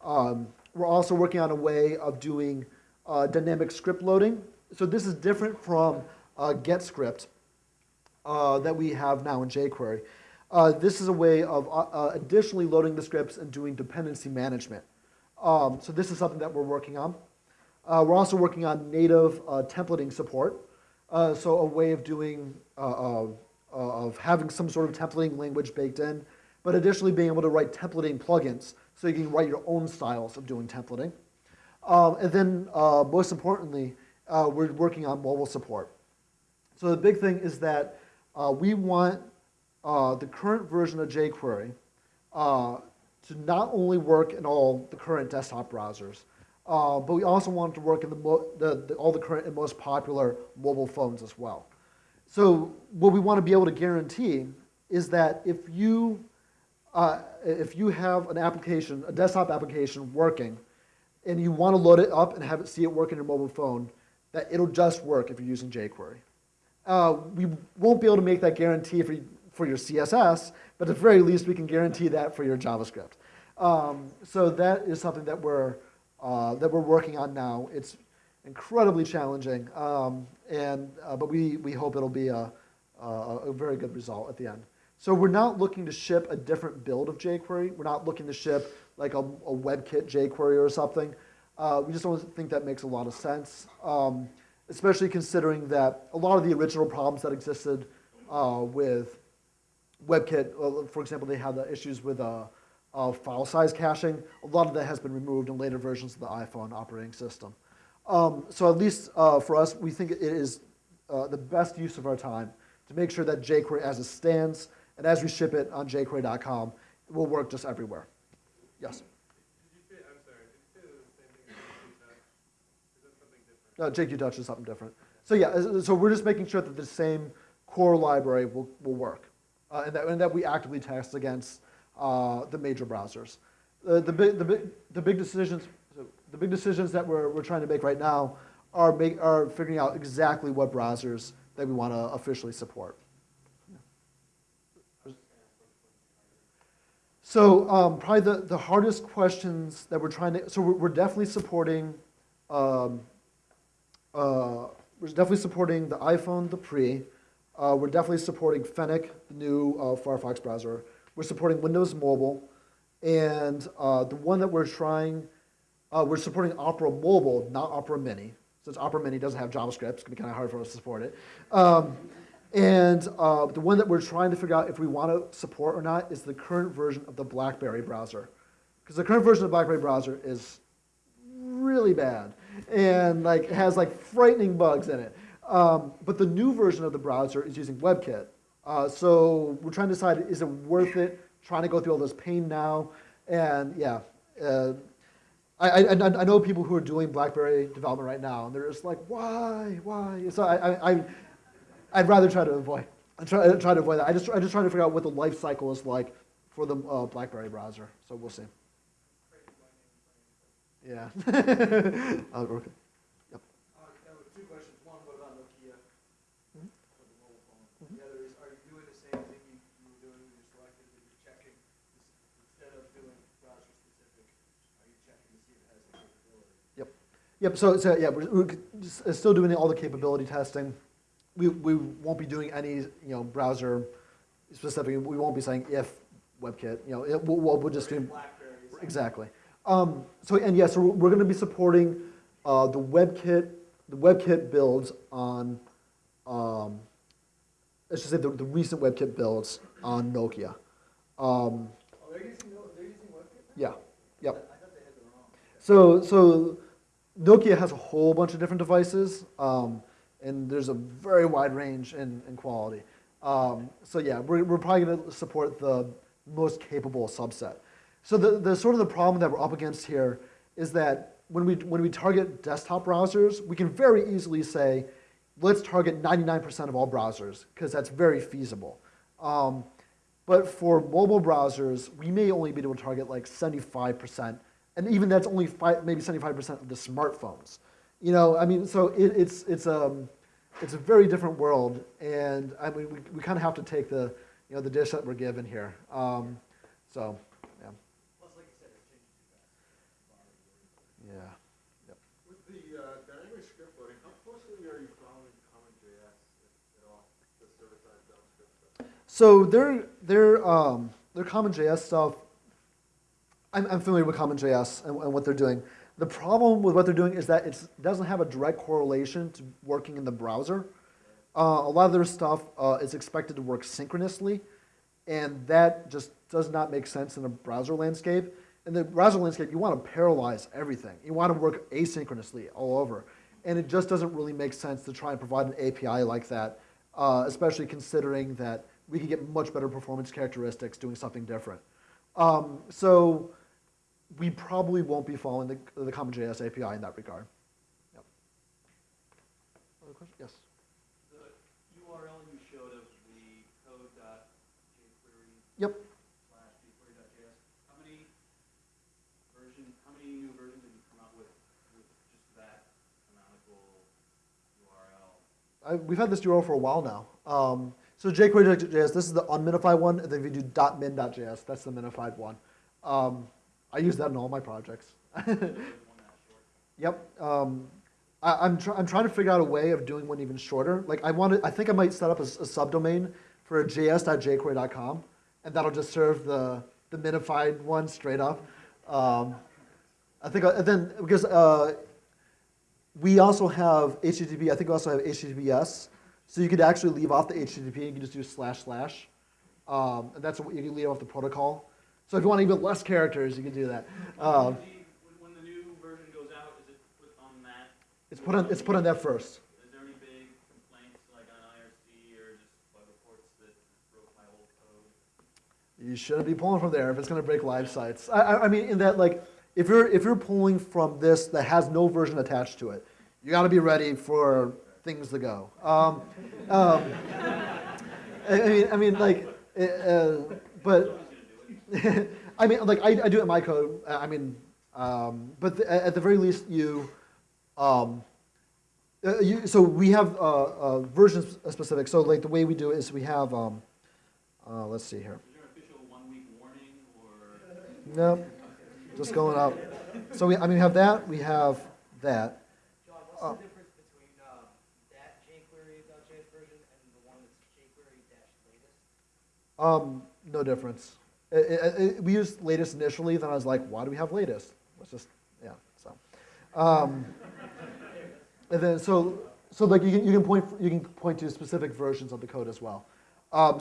Um, we're also working on a way of doing uh, dynamic script loading. So this is different from uh, GetScript uh, that we have now in jQuery. Uh, this is a way of uh, uh, additionally loading the scripts and doing dependency management. Um, so this is something that we're working on. Uh, we're also working on native uh, templating support. Uh, so a way of doing, uh, uh, of having some sort of templating language baked in, but additionally being able to write templating plugins so you can write your own styles of doing templating. Um, and then uh, most importantly, uh, we're working on mobile support. So the big thing is that uh, we want uh, the current version of jQuery uh, to not only work in all the current desktop browsers, uh, but we also want it to work in the, the, the, all the current and most popular mobile phones as well. So what we want to be able to guarantee is that if you, uh, if you have an application, a desktop application working, and you want to load it up and have it see it work in your mobile phone, that it'll just work if you're using jQuery. Uh, we won't be able to make that guarantee for, for your CSS, but at the very least, we can guarantee that for your JavaScript. Um, so that is something that we're, uh, that we're working on now. It's incredibly challenging, um, and, uh, but we, we hope it'll be a, a, a very good result at the end. So we're not looking to ship a different build of jQuery. We're not looking to ship like a, a WebKit jQuery or something. Uh, we just don't think that makes a lot of sense, um, especially considering that a lot of the original problems that existed uh, with WebKit, uh, for example, they had the issues with uh, uh, file size caching. A lot of that has been removed in later versions of the iPhone operating system. Um, so at least uh, for us, we think it is uh, the best use of our time to make sure that jQuery as it stands and as we ship it on jQuery.com, it will work just everywhere. Yes? Say, sorry? No, jQTouch is something different. So yeah, uh, so we're just making sure that the same core library will, will work, uh, and, that, and that we actively test against uh, the major browsers. Uh, the, big, the, big, the big decisions, the big decisions that we're, we're trying to make right now are, make, are figuring out exactly what browsers that we want to officially support. So um, probably the, the hardest questions that we're trying to, so we're, we're definitely supporting, um, uh, we're definitely supporting the iPhone, the pre. Uh, we're definitely supporting Fennec, the new uh, Firefox browser. We're supporting Windows Mobile. And uh, the one that we're trying, uh, we're supporting Opera Mobile, not Opera Mini. Since Opera Mini doesn't have JavaScript, it's to be kind of hard for us to support it. Um, and uh, the one that we're trying to figure out if we want to support or not is the current version of the BlackBerry browser. Because the current version of the BlackBerry browser is really bad and like has like frightening bugs in it. Um, but the new version of the browser is using WebKit. Uh, so we're trying to decide is it worth it trying to go through all this pain now? And yeah, uh, I, I, I know people who are doing BlackBerry development right now, and they're just like, why, why? So I, I, I'd rather try to avoid. I try, try to avoid that. I just, I just try to figure out what the life cycle is like for the uh, BlackBerry browser. So we'll see. Yeah. Okay. Uh, now, two questions. One, what about Nokia? Mhm. For the mobile phone. The other is, are you doing the same thing you, you were doing when you selected, that you're checking, this- instead of doing browser specific, are you checking to see if it has the capability? Yep, so, so yeah, we're, we're uh, still doing all the capability testing. We, we won't be doing any, you know, browser specific, we won't be saying if WebKit, you know, it, we'll, we'll just do, Blackberry is something- exactly. Um, so, and yes, so we're, we're gonna be supporting, uh, the WebKit, the WebKit builds on, um, let's just say the, the recent WebKit builds on Nokia. Um, Oh, they're using, they're using WebKit? yeah, yep. I thought they had their own. So, so Nokia has a whole bunch of different devices, um, and there's a very wide range in, in quality. Um, so yeah, we're, we're probably going to support the most capable subset. So the, the sort of the problem that we're up against here is that when we, when we target desktop browsers, we can very easily say, let's target 99% of all browsers, because that's very feasible. Um, but for mobile browsers, we may only be able to target like 75%, and even that's only five, maybe 75% of the smartphones. You know, I mean, so it, it's, it's, um, it's a very different world, and I mean, we, we kind of have to take the, you know, the dish that we're given here. Um, so, yeah. Plus, like you said, it's changing too fast. Yeah. With the uh, dynamic script loading, how closely are you following CommonJS at all, the server-side JavaScript stuff? So their their um, their CommonJS stuff, I'm, I'm familiar with CommonJS and, and what they're doing. The problem with what they're doing is that it doesn't have a direct correlation to working in the browser. Uh, a lot of their stuff uh, is expected to work synchronously, and that just does not make sense in a browser landscape. In the browser landscape, you want to parallelize everything. You want to work asynchronously all over. And it just doesn't really make sense to try and provide an API like that, uh, especially considering that we can get much better performance characteristics doing something different. Um, so we probably won't be following the, the CommonJS API in that regard. Yep. Other question? Yes. The URL you showed of the code.jquery Yep. slash jquery.js, how many version, how many new versions have you come up with, with just that canonical URL? I, we've had this URL for a while now. Um, so jQuery.js, this is the unminified one, and then if you do .min.js, that's the minified one. Um, I use that in all my projects. Yep. Um, I, I'm, try, I'm trying to figure out a way of doing one even shorter. Like I wanted, I think I might set up a subdomain for js.jquery.com, and that'll just serve the, the minified one straight up. Um, I think, and then, because uh, we also have HTTP, I think we also have HTTPS, so you could actually leave off the HTTP and you can just do slash slash. Um, and that's what you can leave off the protocol. So if you want even less characters, you can do that. Um, When, when the new version goes out, is it put on that? it's put on, it's put on that first. Is there any big complaints like on IRC or just bug reports that broke my old code? You shouldn't be pulling from there if it's going to break live sites. I, I, I mean, in that, like, if you're if you're pulling from this that has no version attached to it, you got to be ready for things to go. Um, um, I, I mean, I mean, like, uh, but I mean, like, I, I do it in my code. uh, I mean, um, but the, at the very least, you. Um, uh, you, so we have uh, uh, version specific. So like the way we do it is we have. Um, uh, let's see here. there an official one-week warning or? Nope, just going up. So we, I mean, we have that, we have that. John, Oh. what's the difference between, um, that jQuery.js version and the one that's jQuery-latest? Um, no difference. It- it- it- we used latest initially, then I was like, why do we have latest? Let's just, yeah, so. Um, and then, so, so like you can, you can point, you can point to specific versions of the code as well. Um,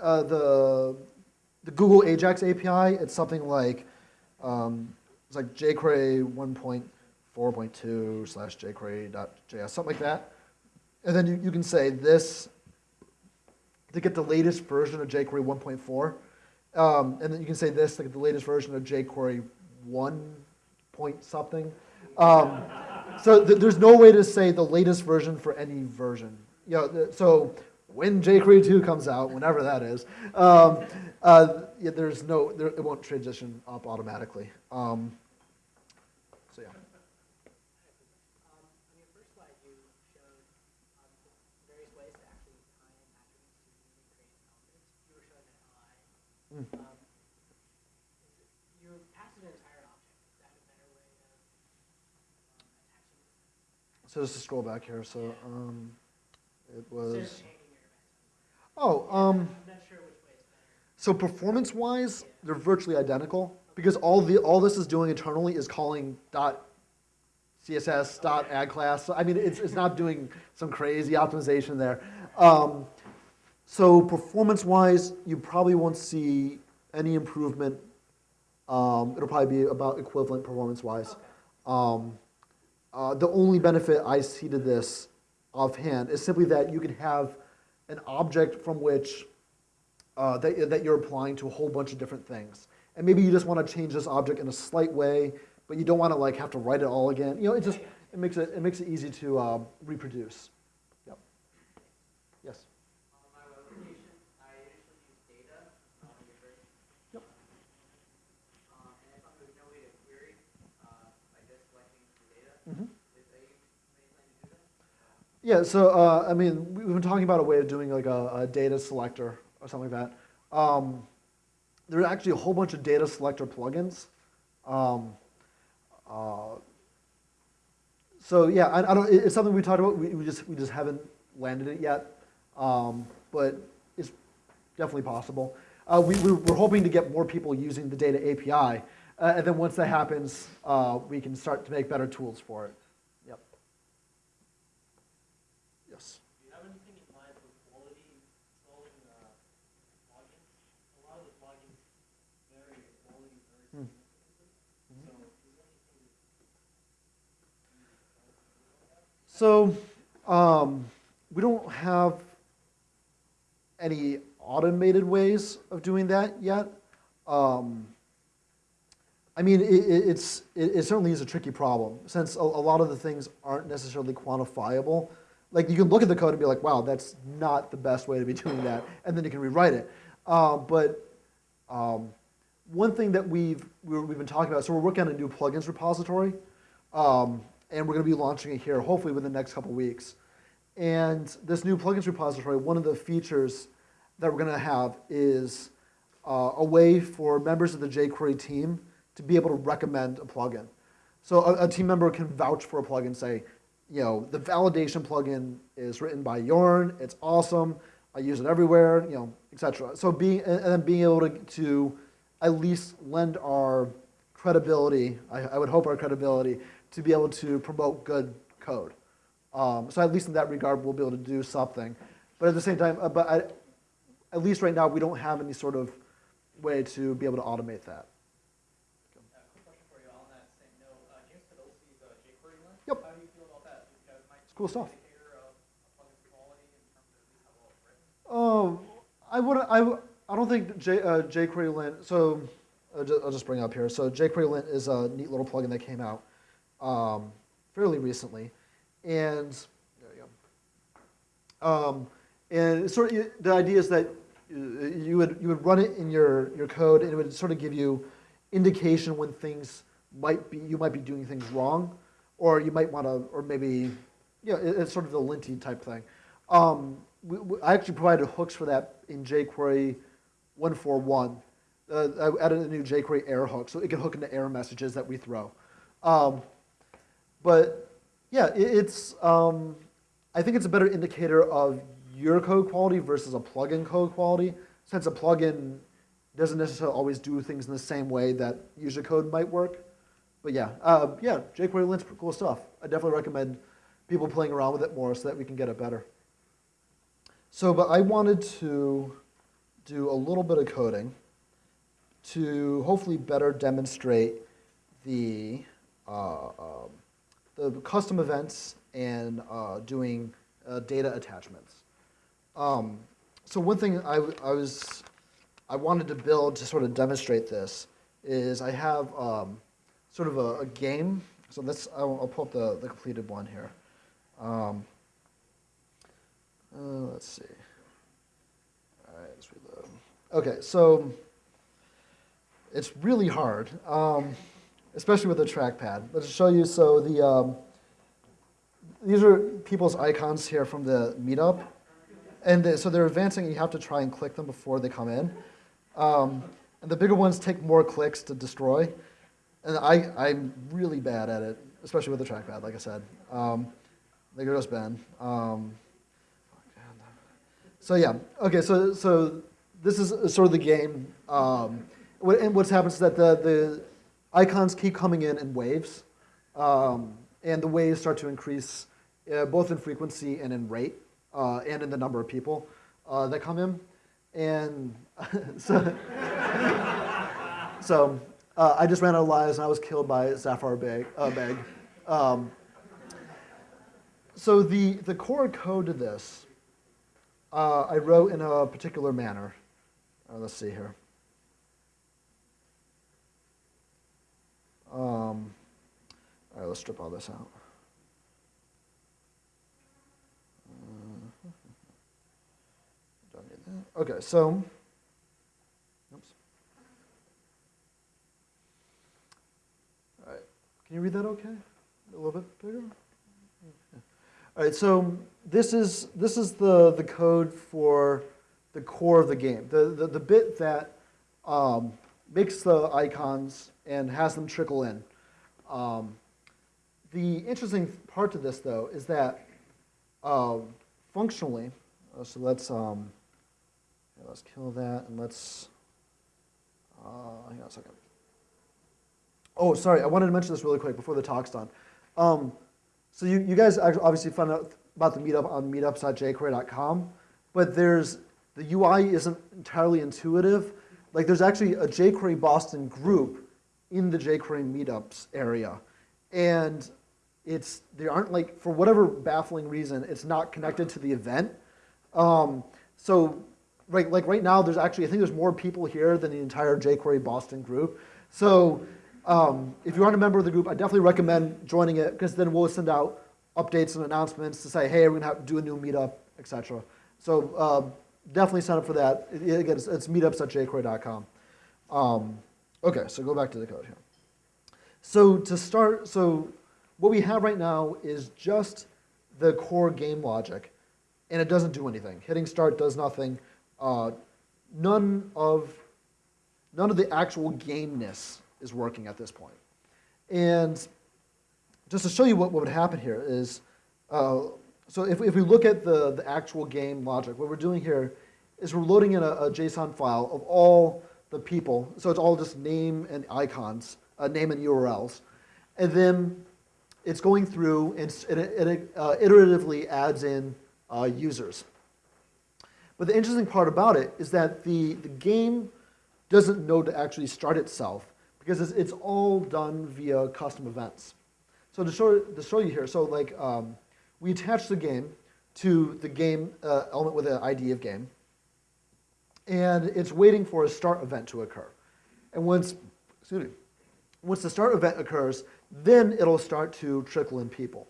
uh, the, the Google Ajax API, it's something like, um, it's like jQuery 1.4.2 slash jQuery.js, something like that. And then you, you can say this to get the latest version of jQuery 1.4. Um, and then you can say this get the latest version of jQuery 1 point something. Um, so th- there's no way to say the latest version for any version. You know, so when jQuery 2 comes out, whenever that is, um, uh, yeah, there's no, there, it won't transition up automatically. Um, so yeah. Um, on your first slide, you showed um, various ways to actually tie in attributes to really create elements. You were showing an LI. Mm. Um, is it- you passed an entire object. Is that a better way of um, attaching? So just to scroll back here, so um, it was. of chaining your events. Oh, um, I'm not sure which way is better. so performance-wise, they're virtually identical because all the all this is doing internally is calling dot CSS dot add class. So I mean, it's it's not doing some crazy optimization there. Um, so performance-wise, you probably won't see any improvement. Um, it'll probably be about equivalent performance-wise. Um, uh, the only benefit I see to this offhand is simply that you can have an object from which uh, that, that you're applying to a whole bunch of different things. And maybe you just want to change this object in a slight way, but you don't want to like have to write it all again. You know, it just it makes it it makes it easy to uh, reproduce. Yep. Yes. On my web application, I initially used data on your first. Yep. Uh, and I thought there was no way to query uh, by just selecting the data. Mhm. Is there any any plan to do that? Yeah, so uh, I mean, we- we've been talking about a way of doing like a, a data selector or something like that. Um, there are actually a whole bunch of data selector plugins. Um, uh, so yeah, I, I don't. It's something we talked about. We, we just we just haven't landed it yet, um, but it's definitely possible. Uh, we, we, we're hoping to get more people using the data API, uh, and then once that happens, uh, we can start to make better tools for it. Yep. Yes. Do you have anything in mind for quality controlling uh, plugins? A lot of the plugins vary in quality very Hmm. significantly. So is there anything So, um, we don't have any automated ways of doing that yet. Um, I mean, it, it, it's, it, it certainly is a tricky problem since a, a lot of the things aren't necessarily quantifiable. Like you can look at the code and be like, wow, that's not the best way to be doing that, and then you can rewrite it. Uh, but um, one thing that we've, we're, we've been talking about, so we're working on a new plugins repository, um, and we're going to be launching it here hopefully within the next couple weeks. And this new plugins repository, one of the features that we're going to have is uh, a way for members of the jQuery team to be able to recommend a plugin. So a, a team member can vouch for a plugin, say, you know, the validation plugin is written by Jörn, it's awesome, I use it everywhere, you know, etc. So being and and then being able to, to at least lend our credibility, I, I would hope our credibility, to be able to promote good code. Um, so at least in that regard, we'll be able to do something. But at the same time, uh, but I, at least right now, we don't have any sort of way to be able to automate that. Uh. Uh, uh. Yep. Cool stuff. Oh, I would I, I don't think J, uh, jQuery lint. So I'll just, I'll just bring up here. So jQuery lint is a neat little plugin that came out um, fairly recently, and there you go. Um, and sort of the idea is that uh, you would you would run it in your your code, and it would sort of give you indication when things might be you might be doing things wrong, or you might want to, or maybe yeah, it, it's sort of the linty type thing. Um, we, we, I actually provided hooks for that in jQuery 141. Uh, I added a new jQuery error hook, so it can hook into error messages that we throw. Um, but yeah, it, it's um, I think it's a better indicator of your code quality versus a plugin code quality, since a plugin doesn't necessarily always do things in the same way that user code might work. But yeah, uh, yeah, jQuery lint's cool stuff. I definitely recommend people playing around with it more so that we can get it better. So, but I wanted to do a little bit of coding to hopefully better demonstrate the uh, um, the custom events and uh, doing uh, data attachments. Um, so one thing I, I was I wanted to build to sort of demonstrate this is I have um, sort of a, a game. So let's I'll, I'll pull up the, the completed one here. Um, uh, let's see. All right, let's reload. Okay, so it's really hard, um, especially with the trackpad. Let's show you. So the um, these are people's icons here from the meetup, and they, so they're advancing. And you have to try and click them before they come in. Um, and the bigger ones take more clicks to destroy. And I, I'm really bad at it, especially with the trackpad, like I said. Um, there goes Ben. Um, so yeah, okay, so, so this is sort of the game. Um, what, and what's happened is that the, the icons keep coming in in waves. Um, and the waves start to increase uh, both in frequency and in rate, uh, and in the number of people uh, that come in. And so, so uh, I just ran out of lives and I was killed by Sapphire Beg. Uh, Beg. Um, so the, the core code to this, uh, I wrote in a particular manner. Let's see here. Um, all right, let's strip all this out. Uh, don't need that. Okay, so, oops. All right, can you read that okay? A little bit bigger? All right, so this is, this is the, the code for the core of the game, the, the, the bit that um, makes the icons and has them trickle in. Um, the interesting part to this, though, is that uh, functionally, uh, so let's, um, let's kill that and let's, uh, hang on a second. Oh, sorry, I wanted to mention this really quick before the talk's done. Um, so you, you guys obviously found out about the meetup on meetups.jquery.com, but there's the UI isn't entirely intuitive. Like there's actually a jQuery Boston group in the jQuery meetups area, and it's they aren't like for whatever baffling reason it's not connected to the event. Um, so right like right now there's actually I think there's more people here than the entire jQuery Boston group. So um, if you aren't a member of the group, I definitely recommend joining it because then we'll send out updates and announcements to say, hey, we're to have to do a new meetup, etc. So uh, definitely sign up for that. It- Again, it's, it's meetups.jquery.com. Um, okay, so go back to the code here. So to start, so what we have right now is just the core game logic, and it doesn't do anything. Hitting start does nothing. Uh, none of none of the actual gameness is working at this point. And just to show you what, what would happen here is, uh, so if, if we look at the, the actual game logic, what we're doing here is we're loading in a, a JSON file of all the people. So it's all just name and icons, uh, name and URLs. And then it's going through and it, it uh, iteratively adds in uh, users. But the interesting part about it is that the, the game doesn't know to actually start itself because it's, it's all done via custom events. So to show, to show you here, so like um, we attach the game to the game uh, element with an ID of game, and it's waiting for a start event to occur. And once, excuse me, once the start event occurs, then it'll start to trickle in people.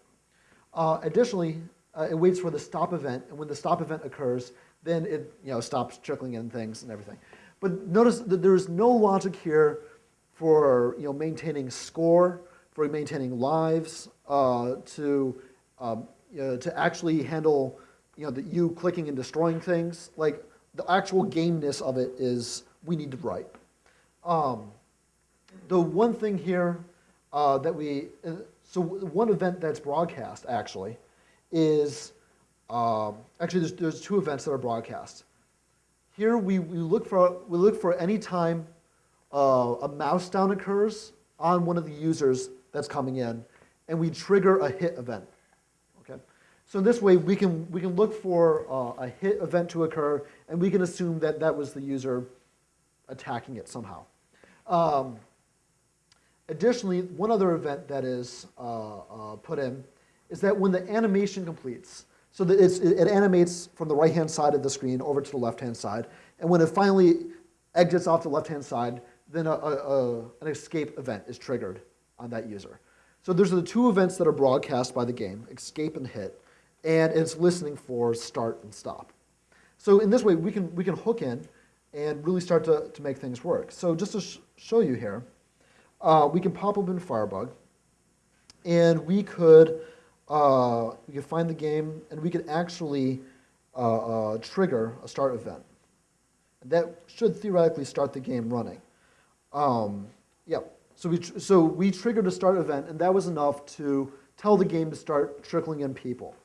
Uh, additionally, uh, it waits for the stop event, and when the stop event occurs, then it you know stops trickling in things and everything. But notice that there is no logic here for you know maintaining score, for maintaining lives, uh, to um, you know, to actually handle you know the, you clicking and destroying things. Like the actual gameness of it is we need to write. Um, the one thing here uh, that we, uh, so one event that's broadcast actually is, um, actually there's, there's two events that are broadcast. Here we, we look for, we look for any time uh, a mouse down occurs on one of the users that's coming in, and we trigger a hit event. Okay, so in this way we can we can look for uh, a hit event to occur, and we can assume that that was the user attacking it somehow. Um, additionally, one other event that is uh, uh, put in is that when the animation completes, so that it animates from the right-hand side of the screen over to the left-hand side, and when it finally exits off the left-hand side, then a, a, a, an escape event is triggered on that user. So there's the two events that are broadcast by the game, escape and hit, and it's listening for start and stop. So in this way, we can, we can hook in and really start to, to make things work. So just to sh- show you here, uh, we can pop open Firebug, and we could uh, we could find the game, and we could actually uh, uh, trigger a start event. That should theoretically start the game running. Um, yeah, so we, so we triggered a start event, and that was enough to tell the game to start trickling in people.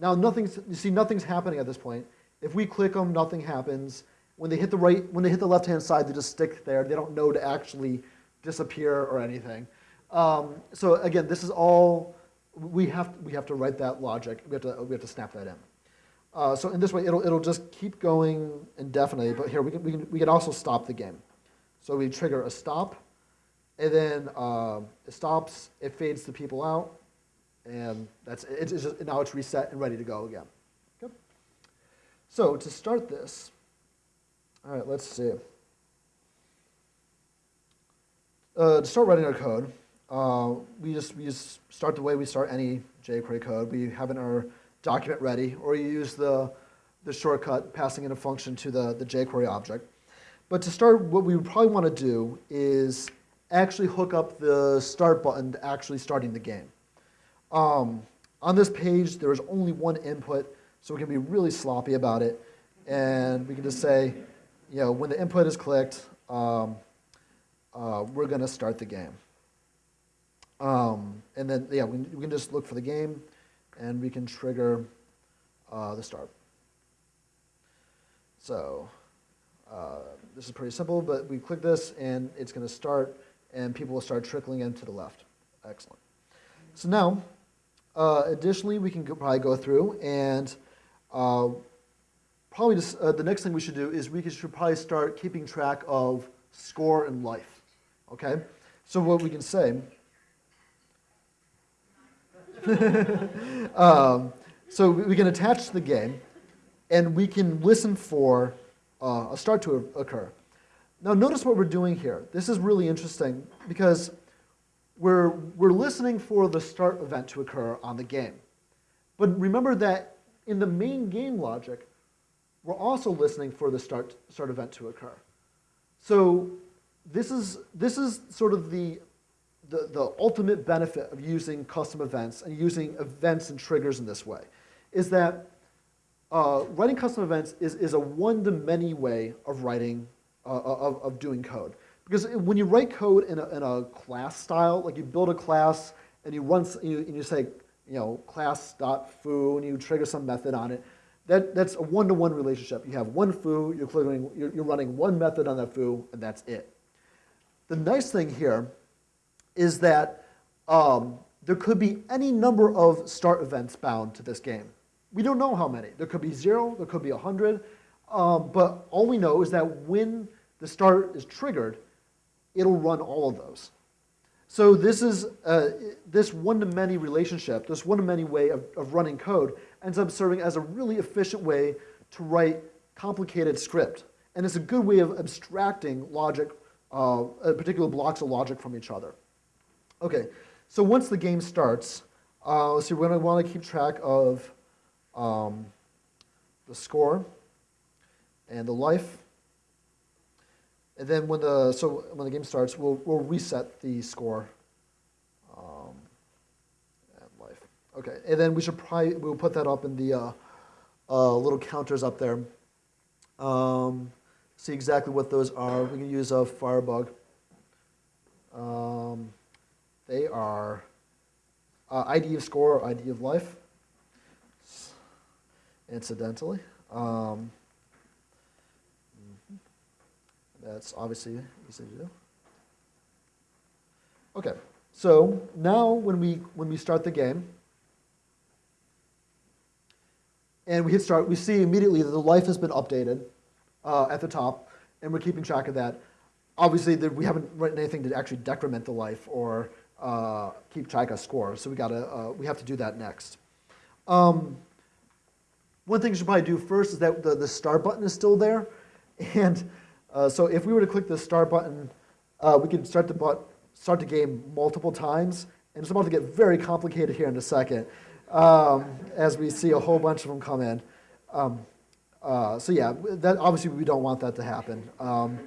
Now, nothing's, you see, nothing's happening at this point. If we click them, nothing happens. When they hit the right, when they hit the left-hand side, they just stick there. They don't know to actually disappear or anything. Um, so again, this is all we have. We have to write that logic. We have to. We have to snap that in. Uh, so in this way, it'll it'll just keep going indefinitely. But here we can we can we can also stop the game. So we trigger a stop, and then uh, it stops. It fades the people out, and that's it. It's just, now it's reset and ready to go again. So to start this, all right, let's see. Uh, to start writing our code, uh, we just we just start the way we start any jQuery code. We have in our document ready, or you use the the shortcut passing in a function to the, the jQuery object. But to start, what we would probably want to do is actually hook up the start button to actually starting the game. Um, on this page, there is only one input, so we can be really sloppy about it. And we can just say, you know, when the input is clicked, um, uh, we're going to start the game. Um, and then, yeah, we, we, can just look for the game, and we can trigger uh, the start. So uh, this is pretty simple, but we click this, and it's going to start, and people will start trickling in to the left. Excellent. So now, uh, additionally, we can go, probably go through and uh, probably just, uh, the next thing we should do is we should probably start keeping track of score and life. Okay? So what we can say, um, so we can attach to the game, and we can listen for uh, a start to occur. Now notice what we're doing here. This is really interesting because we're, we're listening for the start event to occur on the game. But remember that in the main game logic, we're also listening for the start, start event to occur. So this is, this is sort of the, the, the ultimate benefit of using custom events and using events and triggers in this way, is that uh, writing custom events is, is a one-to-many way of writing, uh, of, of doing code. Because when you write code in a, in a class style, like you build a class and you run, you, and you say, you know, class.foo, and you trigger some method on it, that, that's a one-to-one relationship. You have one foo, you're, clicking, you're, you're running one method on that foo, and that's it. The nice thing here is that um, there could be any number of start events bound to this game. We don't know how many. There could be zero, there could be a 100, um, but all we know is that when the start is triggered, it'll run all of those. So this is uh, this one-to-many relationship, this one-to-many way of, of running code ends up serving as a really efficient way to write complicated script. And it's a good way of abstracting logic, uh, uh particular blocks of logic from each other. Okay, so once the game starts, uh, let's see, we're want to keep track of um, the score and the life. And then when the so when the game starts, we'll we'll reset the score um, and life. Okay, and then we should probably we'll put that up in the uh, uh, little counters up there. Um, see exactly what those are. We can use a Firebug. Um, they are uh, ID of score or ID of life incidentally. Um, that's obviously easy to do. Okay, so now when we when we start the game and we hit start, we see immediately that the life has been updated uh, at the top, and we're keeping track of that. Obviously, we haven't written anything to actually decrement the life or uh, keep track of score, so we gotta uh, we have to do that next. Um, one thing you should probably do first is that the, the start button is still there. And uh, so if we were to click the start button, uh, we can start the, start the game multiple times. And it's about to get very complicated here in a second um, as we see a whole bunch of them come in. Um, Uh, so yeah, that obviously we don't want that to happen. Um,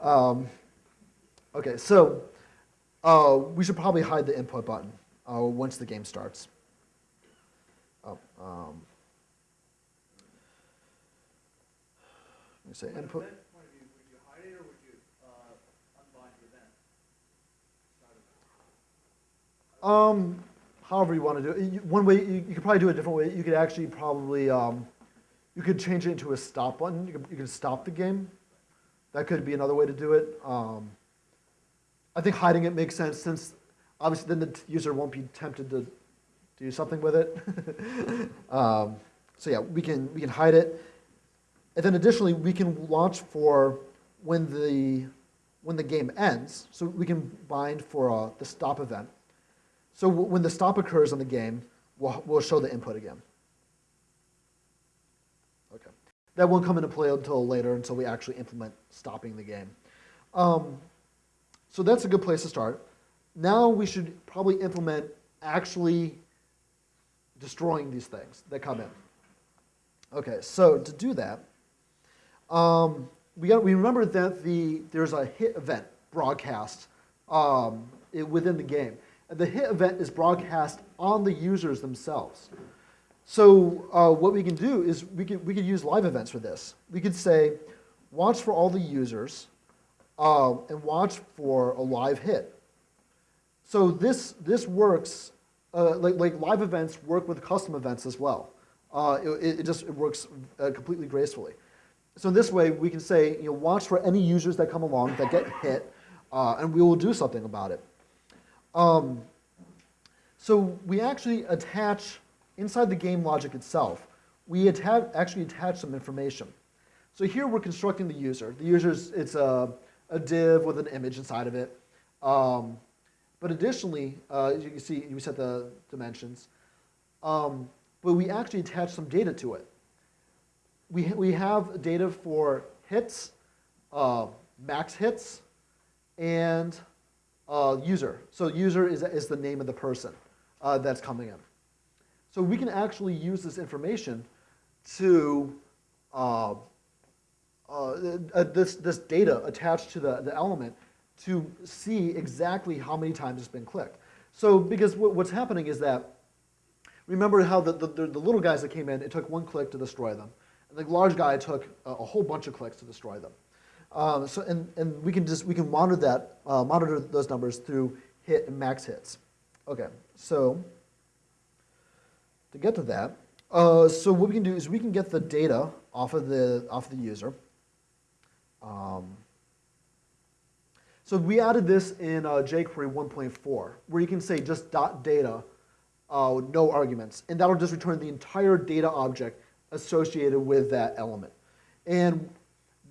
um, okay, so uh, we should probably hide the input button uh, once the game starts. Oh, um, let me say input. event point of view, would you hide it or would you, uh, unbind the event? Start event. Um, however you want to do it. One way, you, you could probably do it a different way. You could actually probably, um, you could change it into a stop button. You could, you could stop the game. That could be another way to do it. Um, I think hiding it makes sense since obviously then the user won't be tempted to do something with it. um, so yeah, we can, we can hide it. And then additionally, we can launch for when the, when the game ends. So we can bind for uh, the stop event. So when the stop occurs on the game, we'll, we'll show the input again. Okay. That won't come into play until later, until we actually implement stopping the game. Um, so that's a good place to start. Now we should probably implement actually destroying these things that come in. Okay, so to do that, um, we got we remember that the there's a hit event broadcast um, it, within the game. The hit event is broadcast on the users themselves. So uh, what we can do is we could we could use live events for this. We could say, watch for all the users, um, and watch for a live hit. So this this works uh, like like live events work with custom events as well. Uh, it, it just it works uh, completely gracefully. So in this way, we can say, you know, watch for any users that come along that get hit, uh, and we will do something about it. Um, so we actually attach, inside the game logic itself, we attach, actually attach some information. So here we're constructing the user. The user's, it's a, a div with an image inside of it. Um, but additionally, uh, you can see, we set the dimensions. Um, but we actually attach some data to it we, we have data for hits, uh, max hits, and uh, user. So user is, is the name of the person uh, that's coming in. So we can actually use this information to uh, uh, uh, this, this data attached to the, the element to see exactly how many times it's been clicked. So because what, what's happening is that, remember how the, the, the little guys that came in, it took one click to destroy them. And the large guy took a, a whole bunch of clicks to destroy them. Um, so, and, and we can just, we can monitor that, uh, monitor those numbers through hit and max hits. Okay, so to get to that, uh, so what we can do is we can get the data off of the, off the user. Um, so we added this in uh, jQuery 1.4, where you can say just dot data, uh, no arguments, and that'll just return the entire data object associated with that element. And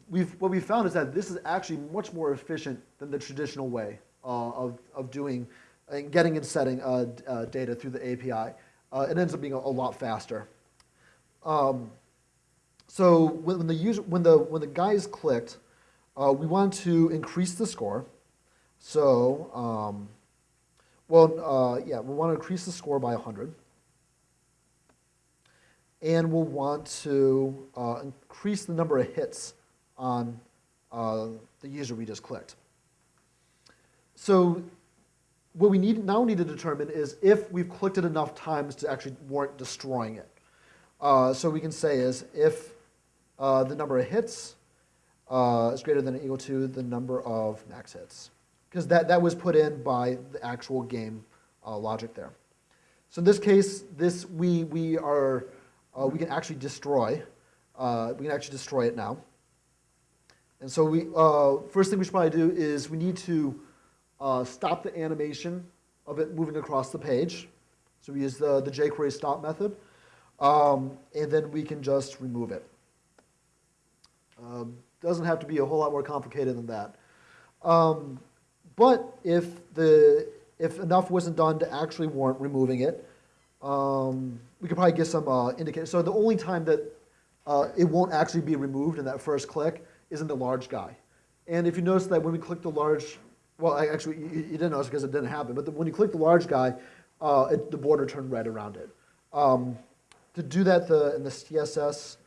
we've, what we found is that this is actually much more efficient than the traditional way uh, of, of doing and getting and setting uh, uh, data through the API. Uh, it ends up being a, a lot faster. Um, so when, when the user, when the when the guys clicked, uh, we want to increase the score. So um, well, uh, yeah, we want to increase the score by 100 and we'll want to uh, increase the number of hits on uh, the user we just clicked. So what we need now need to determine is if we've clicked it enough times to actually warrant destroying it. Uh, so we can say is if uh, the number of hits uh, is greater than or equal to the number of max hits. Because that, that was put in by the actual game uh, logic there. So in this case, this we, we are uh, we can actually destroy. We can actually destroy it now. And so we, uh, first thing we should probably do is we need to uh, stop the animation of it moving across the page. So we use the, the jQuery stop method. Um, and then we can just remove it. Um, doesn't have to be a whole lot more complicated than that. Um, but if, the, if enough wasn't done to actually warrant removing it, um, we could probably get some uh, indicators. So the only time that uh, it won't actually be removed in that first click is in the large guy. And if you notice that when we click the large, well, I actually, you, you didn't notice because it didn't happen, but the, when you click the large guy, uh, it, the border turned red around it. Um, to do that the, in the CSS,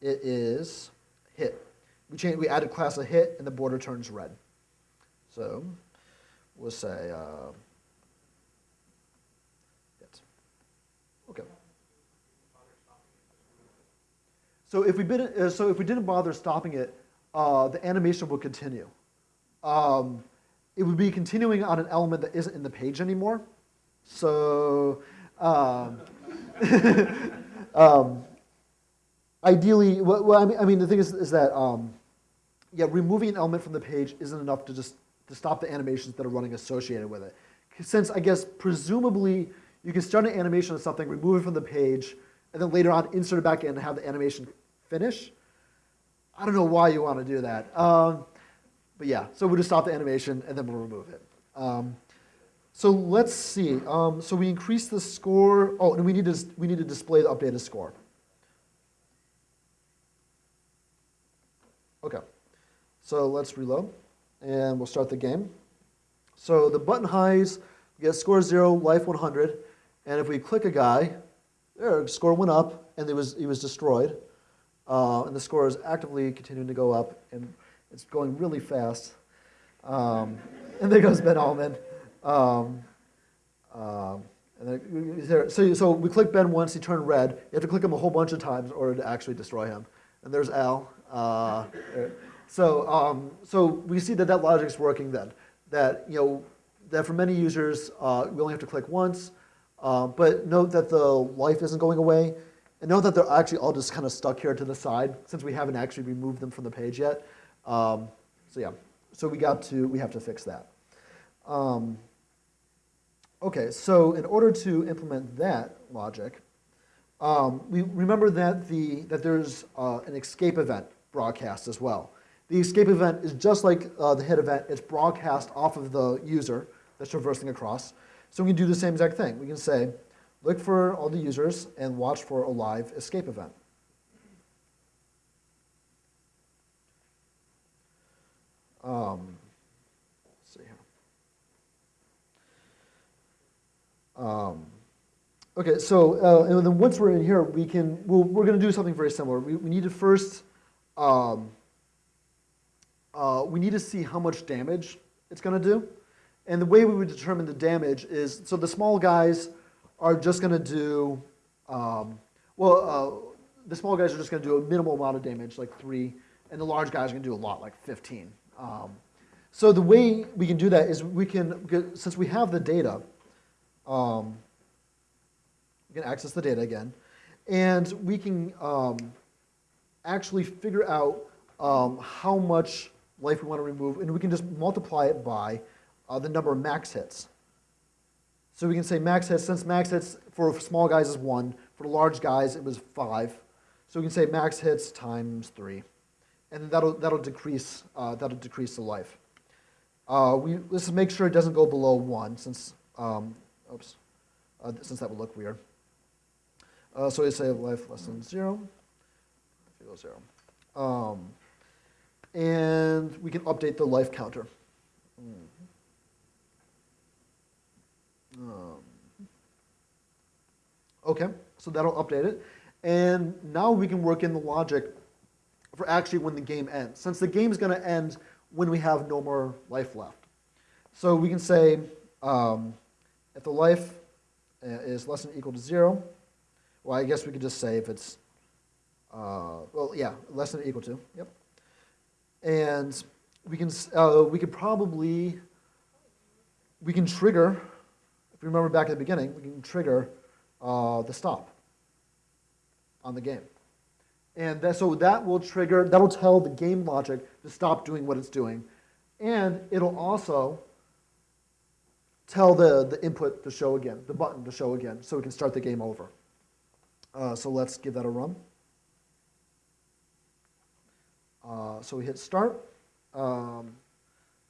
it is hit. We change, we added class of hit, and the border turns red. So we'll say uh, hit. Okay. So if we uh, so if we didn't bother stopping it, uh, the animation would continue. Um, it would be continuing on an element that isn't in the page anymore. So um, um, ideally, well, well, I mean, I mean, the thing is, is that um, yeah, removing an element from the page isn't enough to just to stop the animations that are running associated with it. Since I guess presumably you can start an animation of something, remove it from the page, and then later on insert it back in and have the animation finish. I don't know why you want to do that. Um, but yeah, so we'll just stop the animation and then we'll remove it. Um, so let's see. Um, so we increase the score. Oh, and we need to we need to display the updated score. Okay. So let's reload, and we'll start the game. So the button highs, we get score zero, life 100, and if we click a guy, there, score went up, and it was he was destroyed, uh, and the score is actively continuing to go up, and it's going really fast. Um, and there goes Ben Alman. Um, um, and then, so, so we click Ben once, he turned red. You have to click him a whole bunch of times in order to actually destroy him. And there's Al. Uh, so, um, so we see that that logic's working then. That, you know, that for many users, uh, we only have to click once. Uh, but note that the life isn't going away. And note that they're actually all just kind of stuck here to the side since we haven't actually removed them from the page yet. Um, so yeah, so we got to, we have to fix that. Um, okay, so in order to implement that logic, um, we remember that, the, that there's uh, an escape event broadcast as well. The escape event is just like uh, the hit event. It's broadcast off of the user that's traversing across. So we can do the same exact thing. We can say, look for all the users and watch for a live escape event. Um, see here. Um, okay, so uh, and then once we're in here, we can we'll, we're going to do something very similar. We, we need to first um, uh, we need to see how much damage it's going to do, and the way we would determine the damage is so the small guys are just going to do um, well. Uh, the small guys are just going to do a minimal amount of damage, like three, and the large guys are going to do a lot, like 15. Um, so the way we can do that is we can, since we have the data, um, we can access the data again, and we can um, actually figure out um, how much life we want to remove, and we can just multiply it by uh, the number of max hits. So we can say max hits, since max hits for small guys is one, for large guys it was five. So we can say max hits times three and that'll, that'll, decrease, uh, that'll decrease the life. Uh, we, let's make sure it doesn't go below 1, since, um, oops, uh, since that would look weird. Uh, so we say life less than 0, if it goes 0. Um, and we can update the life counter. Um, okay, so that'll update it. And now we can work in the logic for actually when the game ends, since the game is going to end when we have no more life left. So we can say um, if the life uh, is less than equal to 0, well, I guess we could just say if it's, uh, well, yeah, less than or equal to, yep. And we can, uh, we could probably, we can trigger, if you remember back at the beginning, we can trigger uh, the stop on the game. And that, so that will trigger, that'll tell the game logic to stop doing what it's doing. And it'll also tell the, the input to show again, the button to show again, so we can start the game over. Uh, so let's give that a run. Uh, so we hit start. Um,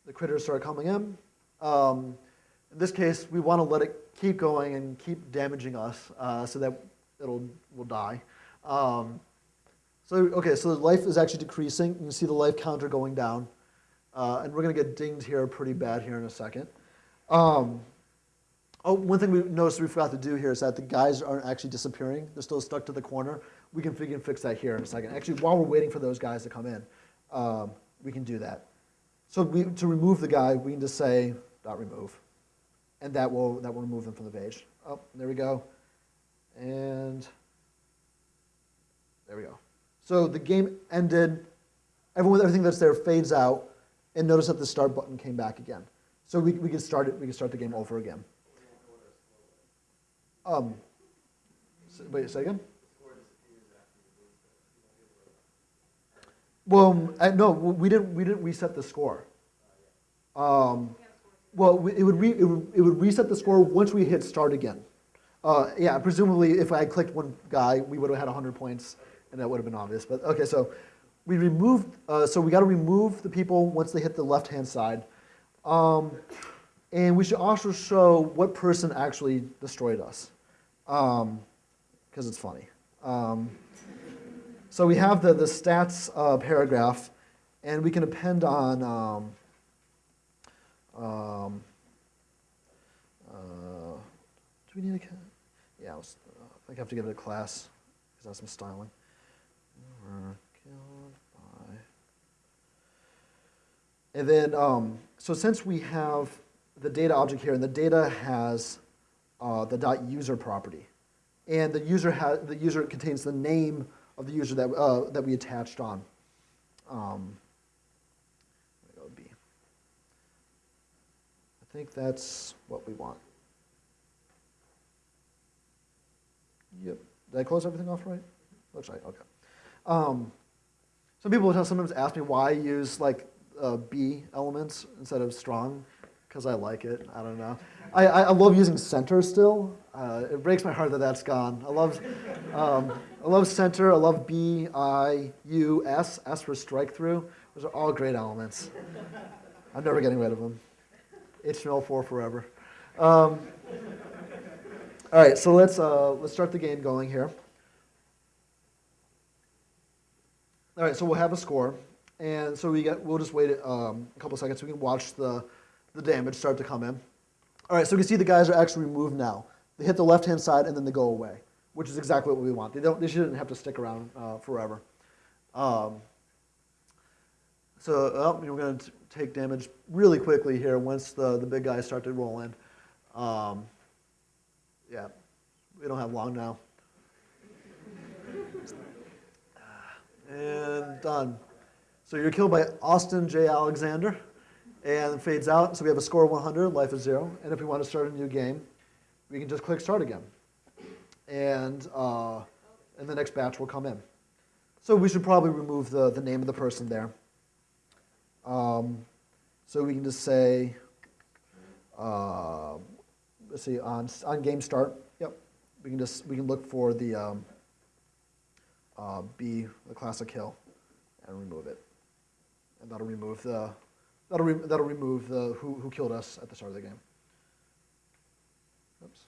the critters start coming in. Um, in this case, we want to let it keep going and keep damaging us uh, so that it'll will die. Um, so, okay, so the life is actually decreasing. You can see the life counter going down. Uh, and we're going to get dinged here pretty bad here in a second. Um, oh, one thing we noticed we forgot to do here is that the guys aren't actually disappearing. They're still stuck to the corner. we can, we can fix that here in a second. Actually, while we're waiting for those guys to come in, um, we can do that. So we, to remove the guy, we can just say dot remove, and that will that will remove them from the page. Oh, there we go, and there we go. So the game ended. Everyone, everything that's there fades out, and notice that the start button came back again. So we, we can start it. We can start the game over again. Um, wait, say again. Well, I, no, we didn't. We didn't reset the score. Um, well, it would, it would it would reset the score once we hit start again. Uh, yeah, presumably, if I clicked one guy, we would have had 100 points, and that would have been obvious. But okay, so we removed. Uh, so we got to remove the people once they hit the left-hand side, um, and we should also show what person actually destroyed us, because it's funny. Um, so we have the, the stats uh, paragraph, and we can append on, um, uh, do we need a, yeah, I, was, uh, I think I have to give it a class, because that's some styling. And then, um, so since we have the data object here, and the data has uh, the dot user property, and the user has the user contains the name of the user that uh, that we attached on. Um, there we go, B. I think that's what we want. Yep. Did I close everything off right? Looks right. Okay. Um, some people sometimes ask me why I use like uh, B elements instead of strong, because I like it. I don't know. I, I I love using center still. Uh, it breaks my heart that that's gone. I love, um, I love center. I love B, I, U, S. S for strike through. Those are all great elements. I'm never getting rid of them. HTML4 forever. Um, all right, so let's uh, let's start the game going here. All right, so we'll have a score, and so we get we'll just wait um, a couple seconds so we can watch the the damage start to come in. All right, so we can see the guys are actually removed now. They hit the left-hand side and then they go away, which is exactly what we want. They don't. They shouldn't have to stick around uh, forever. Um, so oh, we're going to take damage really quickly here once the, the big guys start to roll in. Um, yeah, we don't have long now. And done. So you're killed by Austin J. Alexander and fades out. So we have a score of 100, life is zero. And if we want to start a new game, we can just click start again. And, uh, and the next batch will come in. So we should probably remove the, the name of the person there. Um, so we can just say, uh, let's see, on, on game start, yep, we can just, we can look for the um, uh, B, the classic kill, and remove it. And that'll remove the, that'll, re that'll remove the who, who killed us at the start of the game. Oops.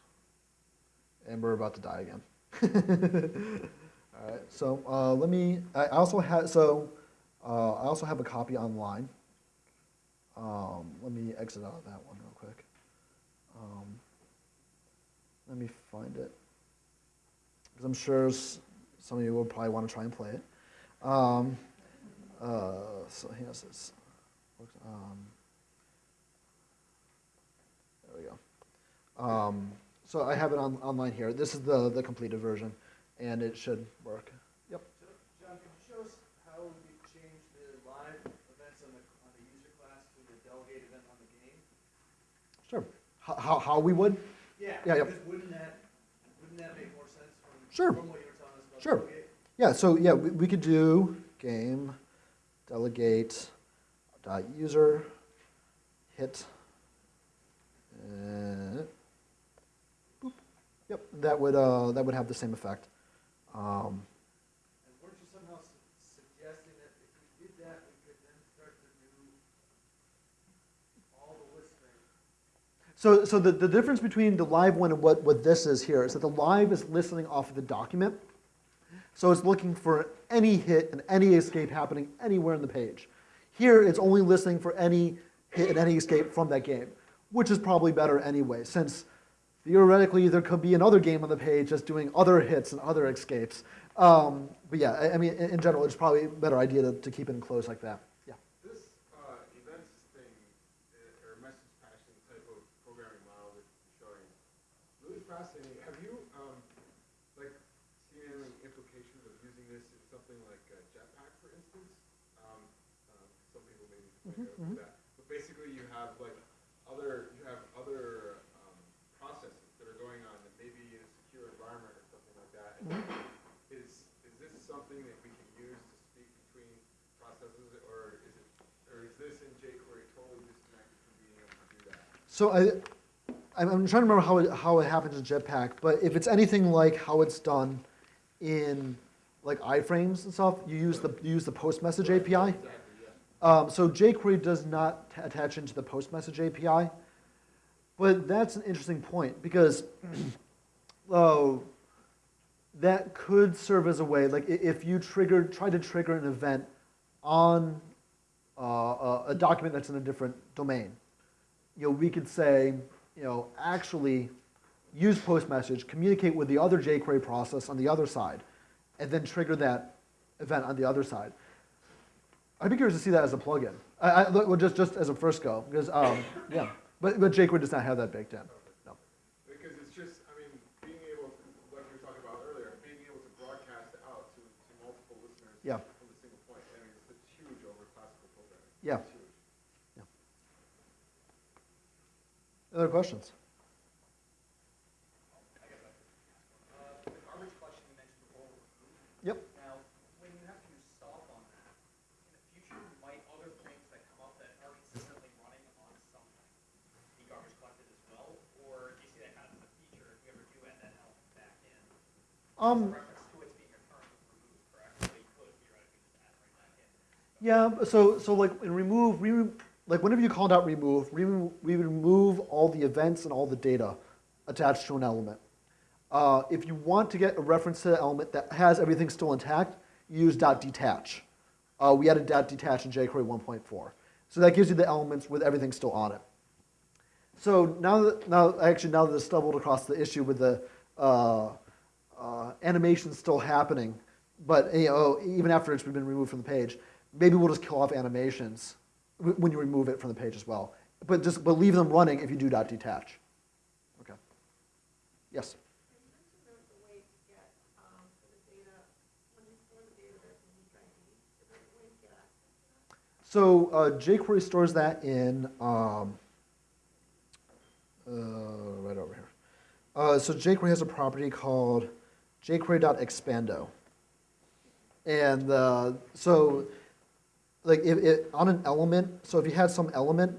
And we're about to die again. All right, so uh, let me, I also have, so uh, I also have a copy online. Um, let me exit out of that one real quick. Um, let me find it. Because I'm sure some of you will probably want to try and play it. Um, uh, so here's this. Um, there we go. Um, so I have it on, online here. This is the, the completed version, and it should work. Yep. So, John, could you show us how we change the live events on the, on the user class to the delegate event on the game? Sure. How, how, we would? Yeah. Yeah, yeah. Wouldn't that, wouldn't that make more sense from, Sure. from what you were telling us about Sure. delegate? Yeah, so yeah, we, we could do game delegate dot user hit. Uh, boop. Yep, that would uh, that would have the same effect. Um, And weren't you somehow su- suggesting that if we did that, we could then start to do all the listening? So, so the, the difference between the live one and what, what this is here is that the live is listening off of the document. So it's looking for any hit and any escape happening anywhere in the page. Here, it's only listening for any hit and any escape from that game, which is probably better anyway, since theoretically there could be another game on the page that's doing other hits and other escapes. Um, but yeah, I, I mean, in, general, it's probably a better idea to, to keep it enclosed like that. Yeah. This uh, events thing, uh, or message passing type of programming model that you're showing, really fascinating. Have you, um, like, seen any implications of using this in something like uh, Jetpack, for instance? Um, um, some people may be familiar with that. But basically, you have like other, you have other um, processes that are going on that maybe in a secure environment or something like that. And Is, is this something that we can use to speak between processes, or is it, or is this in jQuery totally disconnected from being able to do that? So I, I'm, I'm trying to remember how it, how it happens in Jetpack, but if it's anything like how it's done in like iframes and stuff, you use the you use the post message API. Um, so jQuery does not t- attach into the post message API, but that's an interesting point because oh, that could serve as a way, like if you triggered, try to trigger an event on uh, a, a document that's in a different domain, you know, we could say, you know, actually use post message, communicate with the other jQuery process on the other side, and then trigger that event on the other side. I'd be curious to see that as a plugin. I, I, well, just, just as a first go, because, um, yeah. But, but jQuery does not have that baked in. No. Mentioned before. Yep. Now, when you have to stop on that, in the future, might other things that come up that are consistently running on something be garbage collected as well? Or do you see that kind of as a feature if you ever do add that element back in? Um, Reference to its being returned was correct? So you could theoretically just add right back in. Yeah, so, so like in remove, we, like whenever you called out remove, we, we remove all the events and all the data attached to an element. Uh, if you want to get a reference to the element that has everything still intact, use dot detach. Uh, we added dot detach in jQuery 1.4. So that gives you the elements with everything still on it. So now that, now, actually now that it's stumbled across the issue with the uh, uh, animation still happening, but you know, even after it's been removed from the page, maybe we'll just kill off animations when you remove it from the page as well. But just but leave them running if you do dot detach. Okay. Yes. You mentioned there's a way to get, um, for the data, when you store the data, there's a unique ID. Is there a way to get access to that? So uh, jQuery stores that in um, uh, right over here. Uh, so jQuery has a property called jQuery.expando. And uh, so, like, if it, on an element, so if you had some element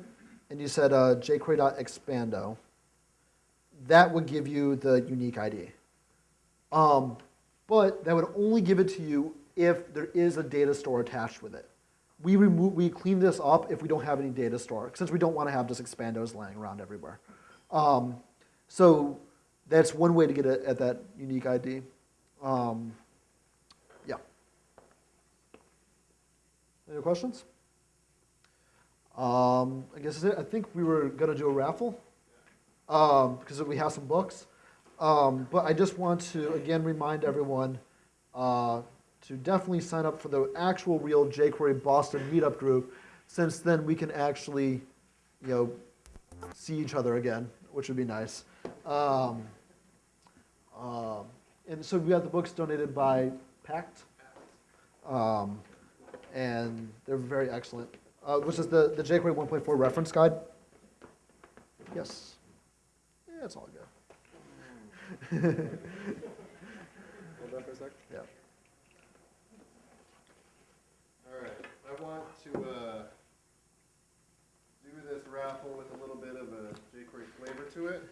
and you said uh, jQuery.expando, that would give you the unique ID. Um, but that would only give it to you if there is a data store attached with it. We remove, we clean this up if we don't have any data store, since we don't want to have just expandos laying around everywhere. Um, so that's one way to get at that unique ID. Um, yeah. Any questions? Um, I guess. I think we were going to do a raffle um, because we have some books. Um, but I just want to again remind everyone uh, to definitely sign up for the actual real jQuery Boston meetup group, since then we can actually, you know, see each other again, which would be nice. Um, um, and so we got the books donated by Packt, um, and they're very excellent. Uh, which is the, the jQuery 1.4 reference guide. Yes. Yeah, it's all good. Hold that for a sec. Yeah. All right, I want to uh, do this raffle with a little bit of a jQuery flavor to it.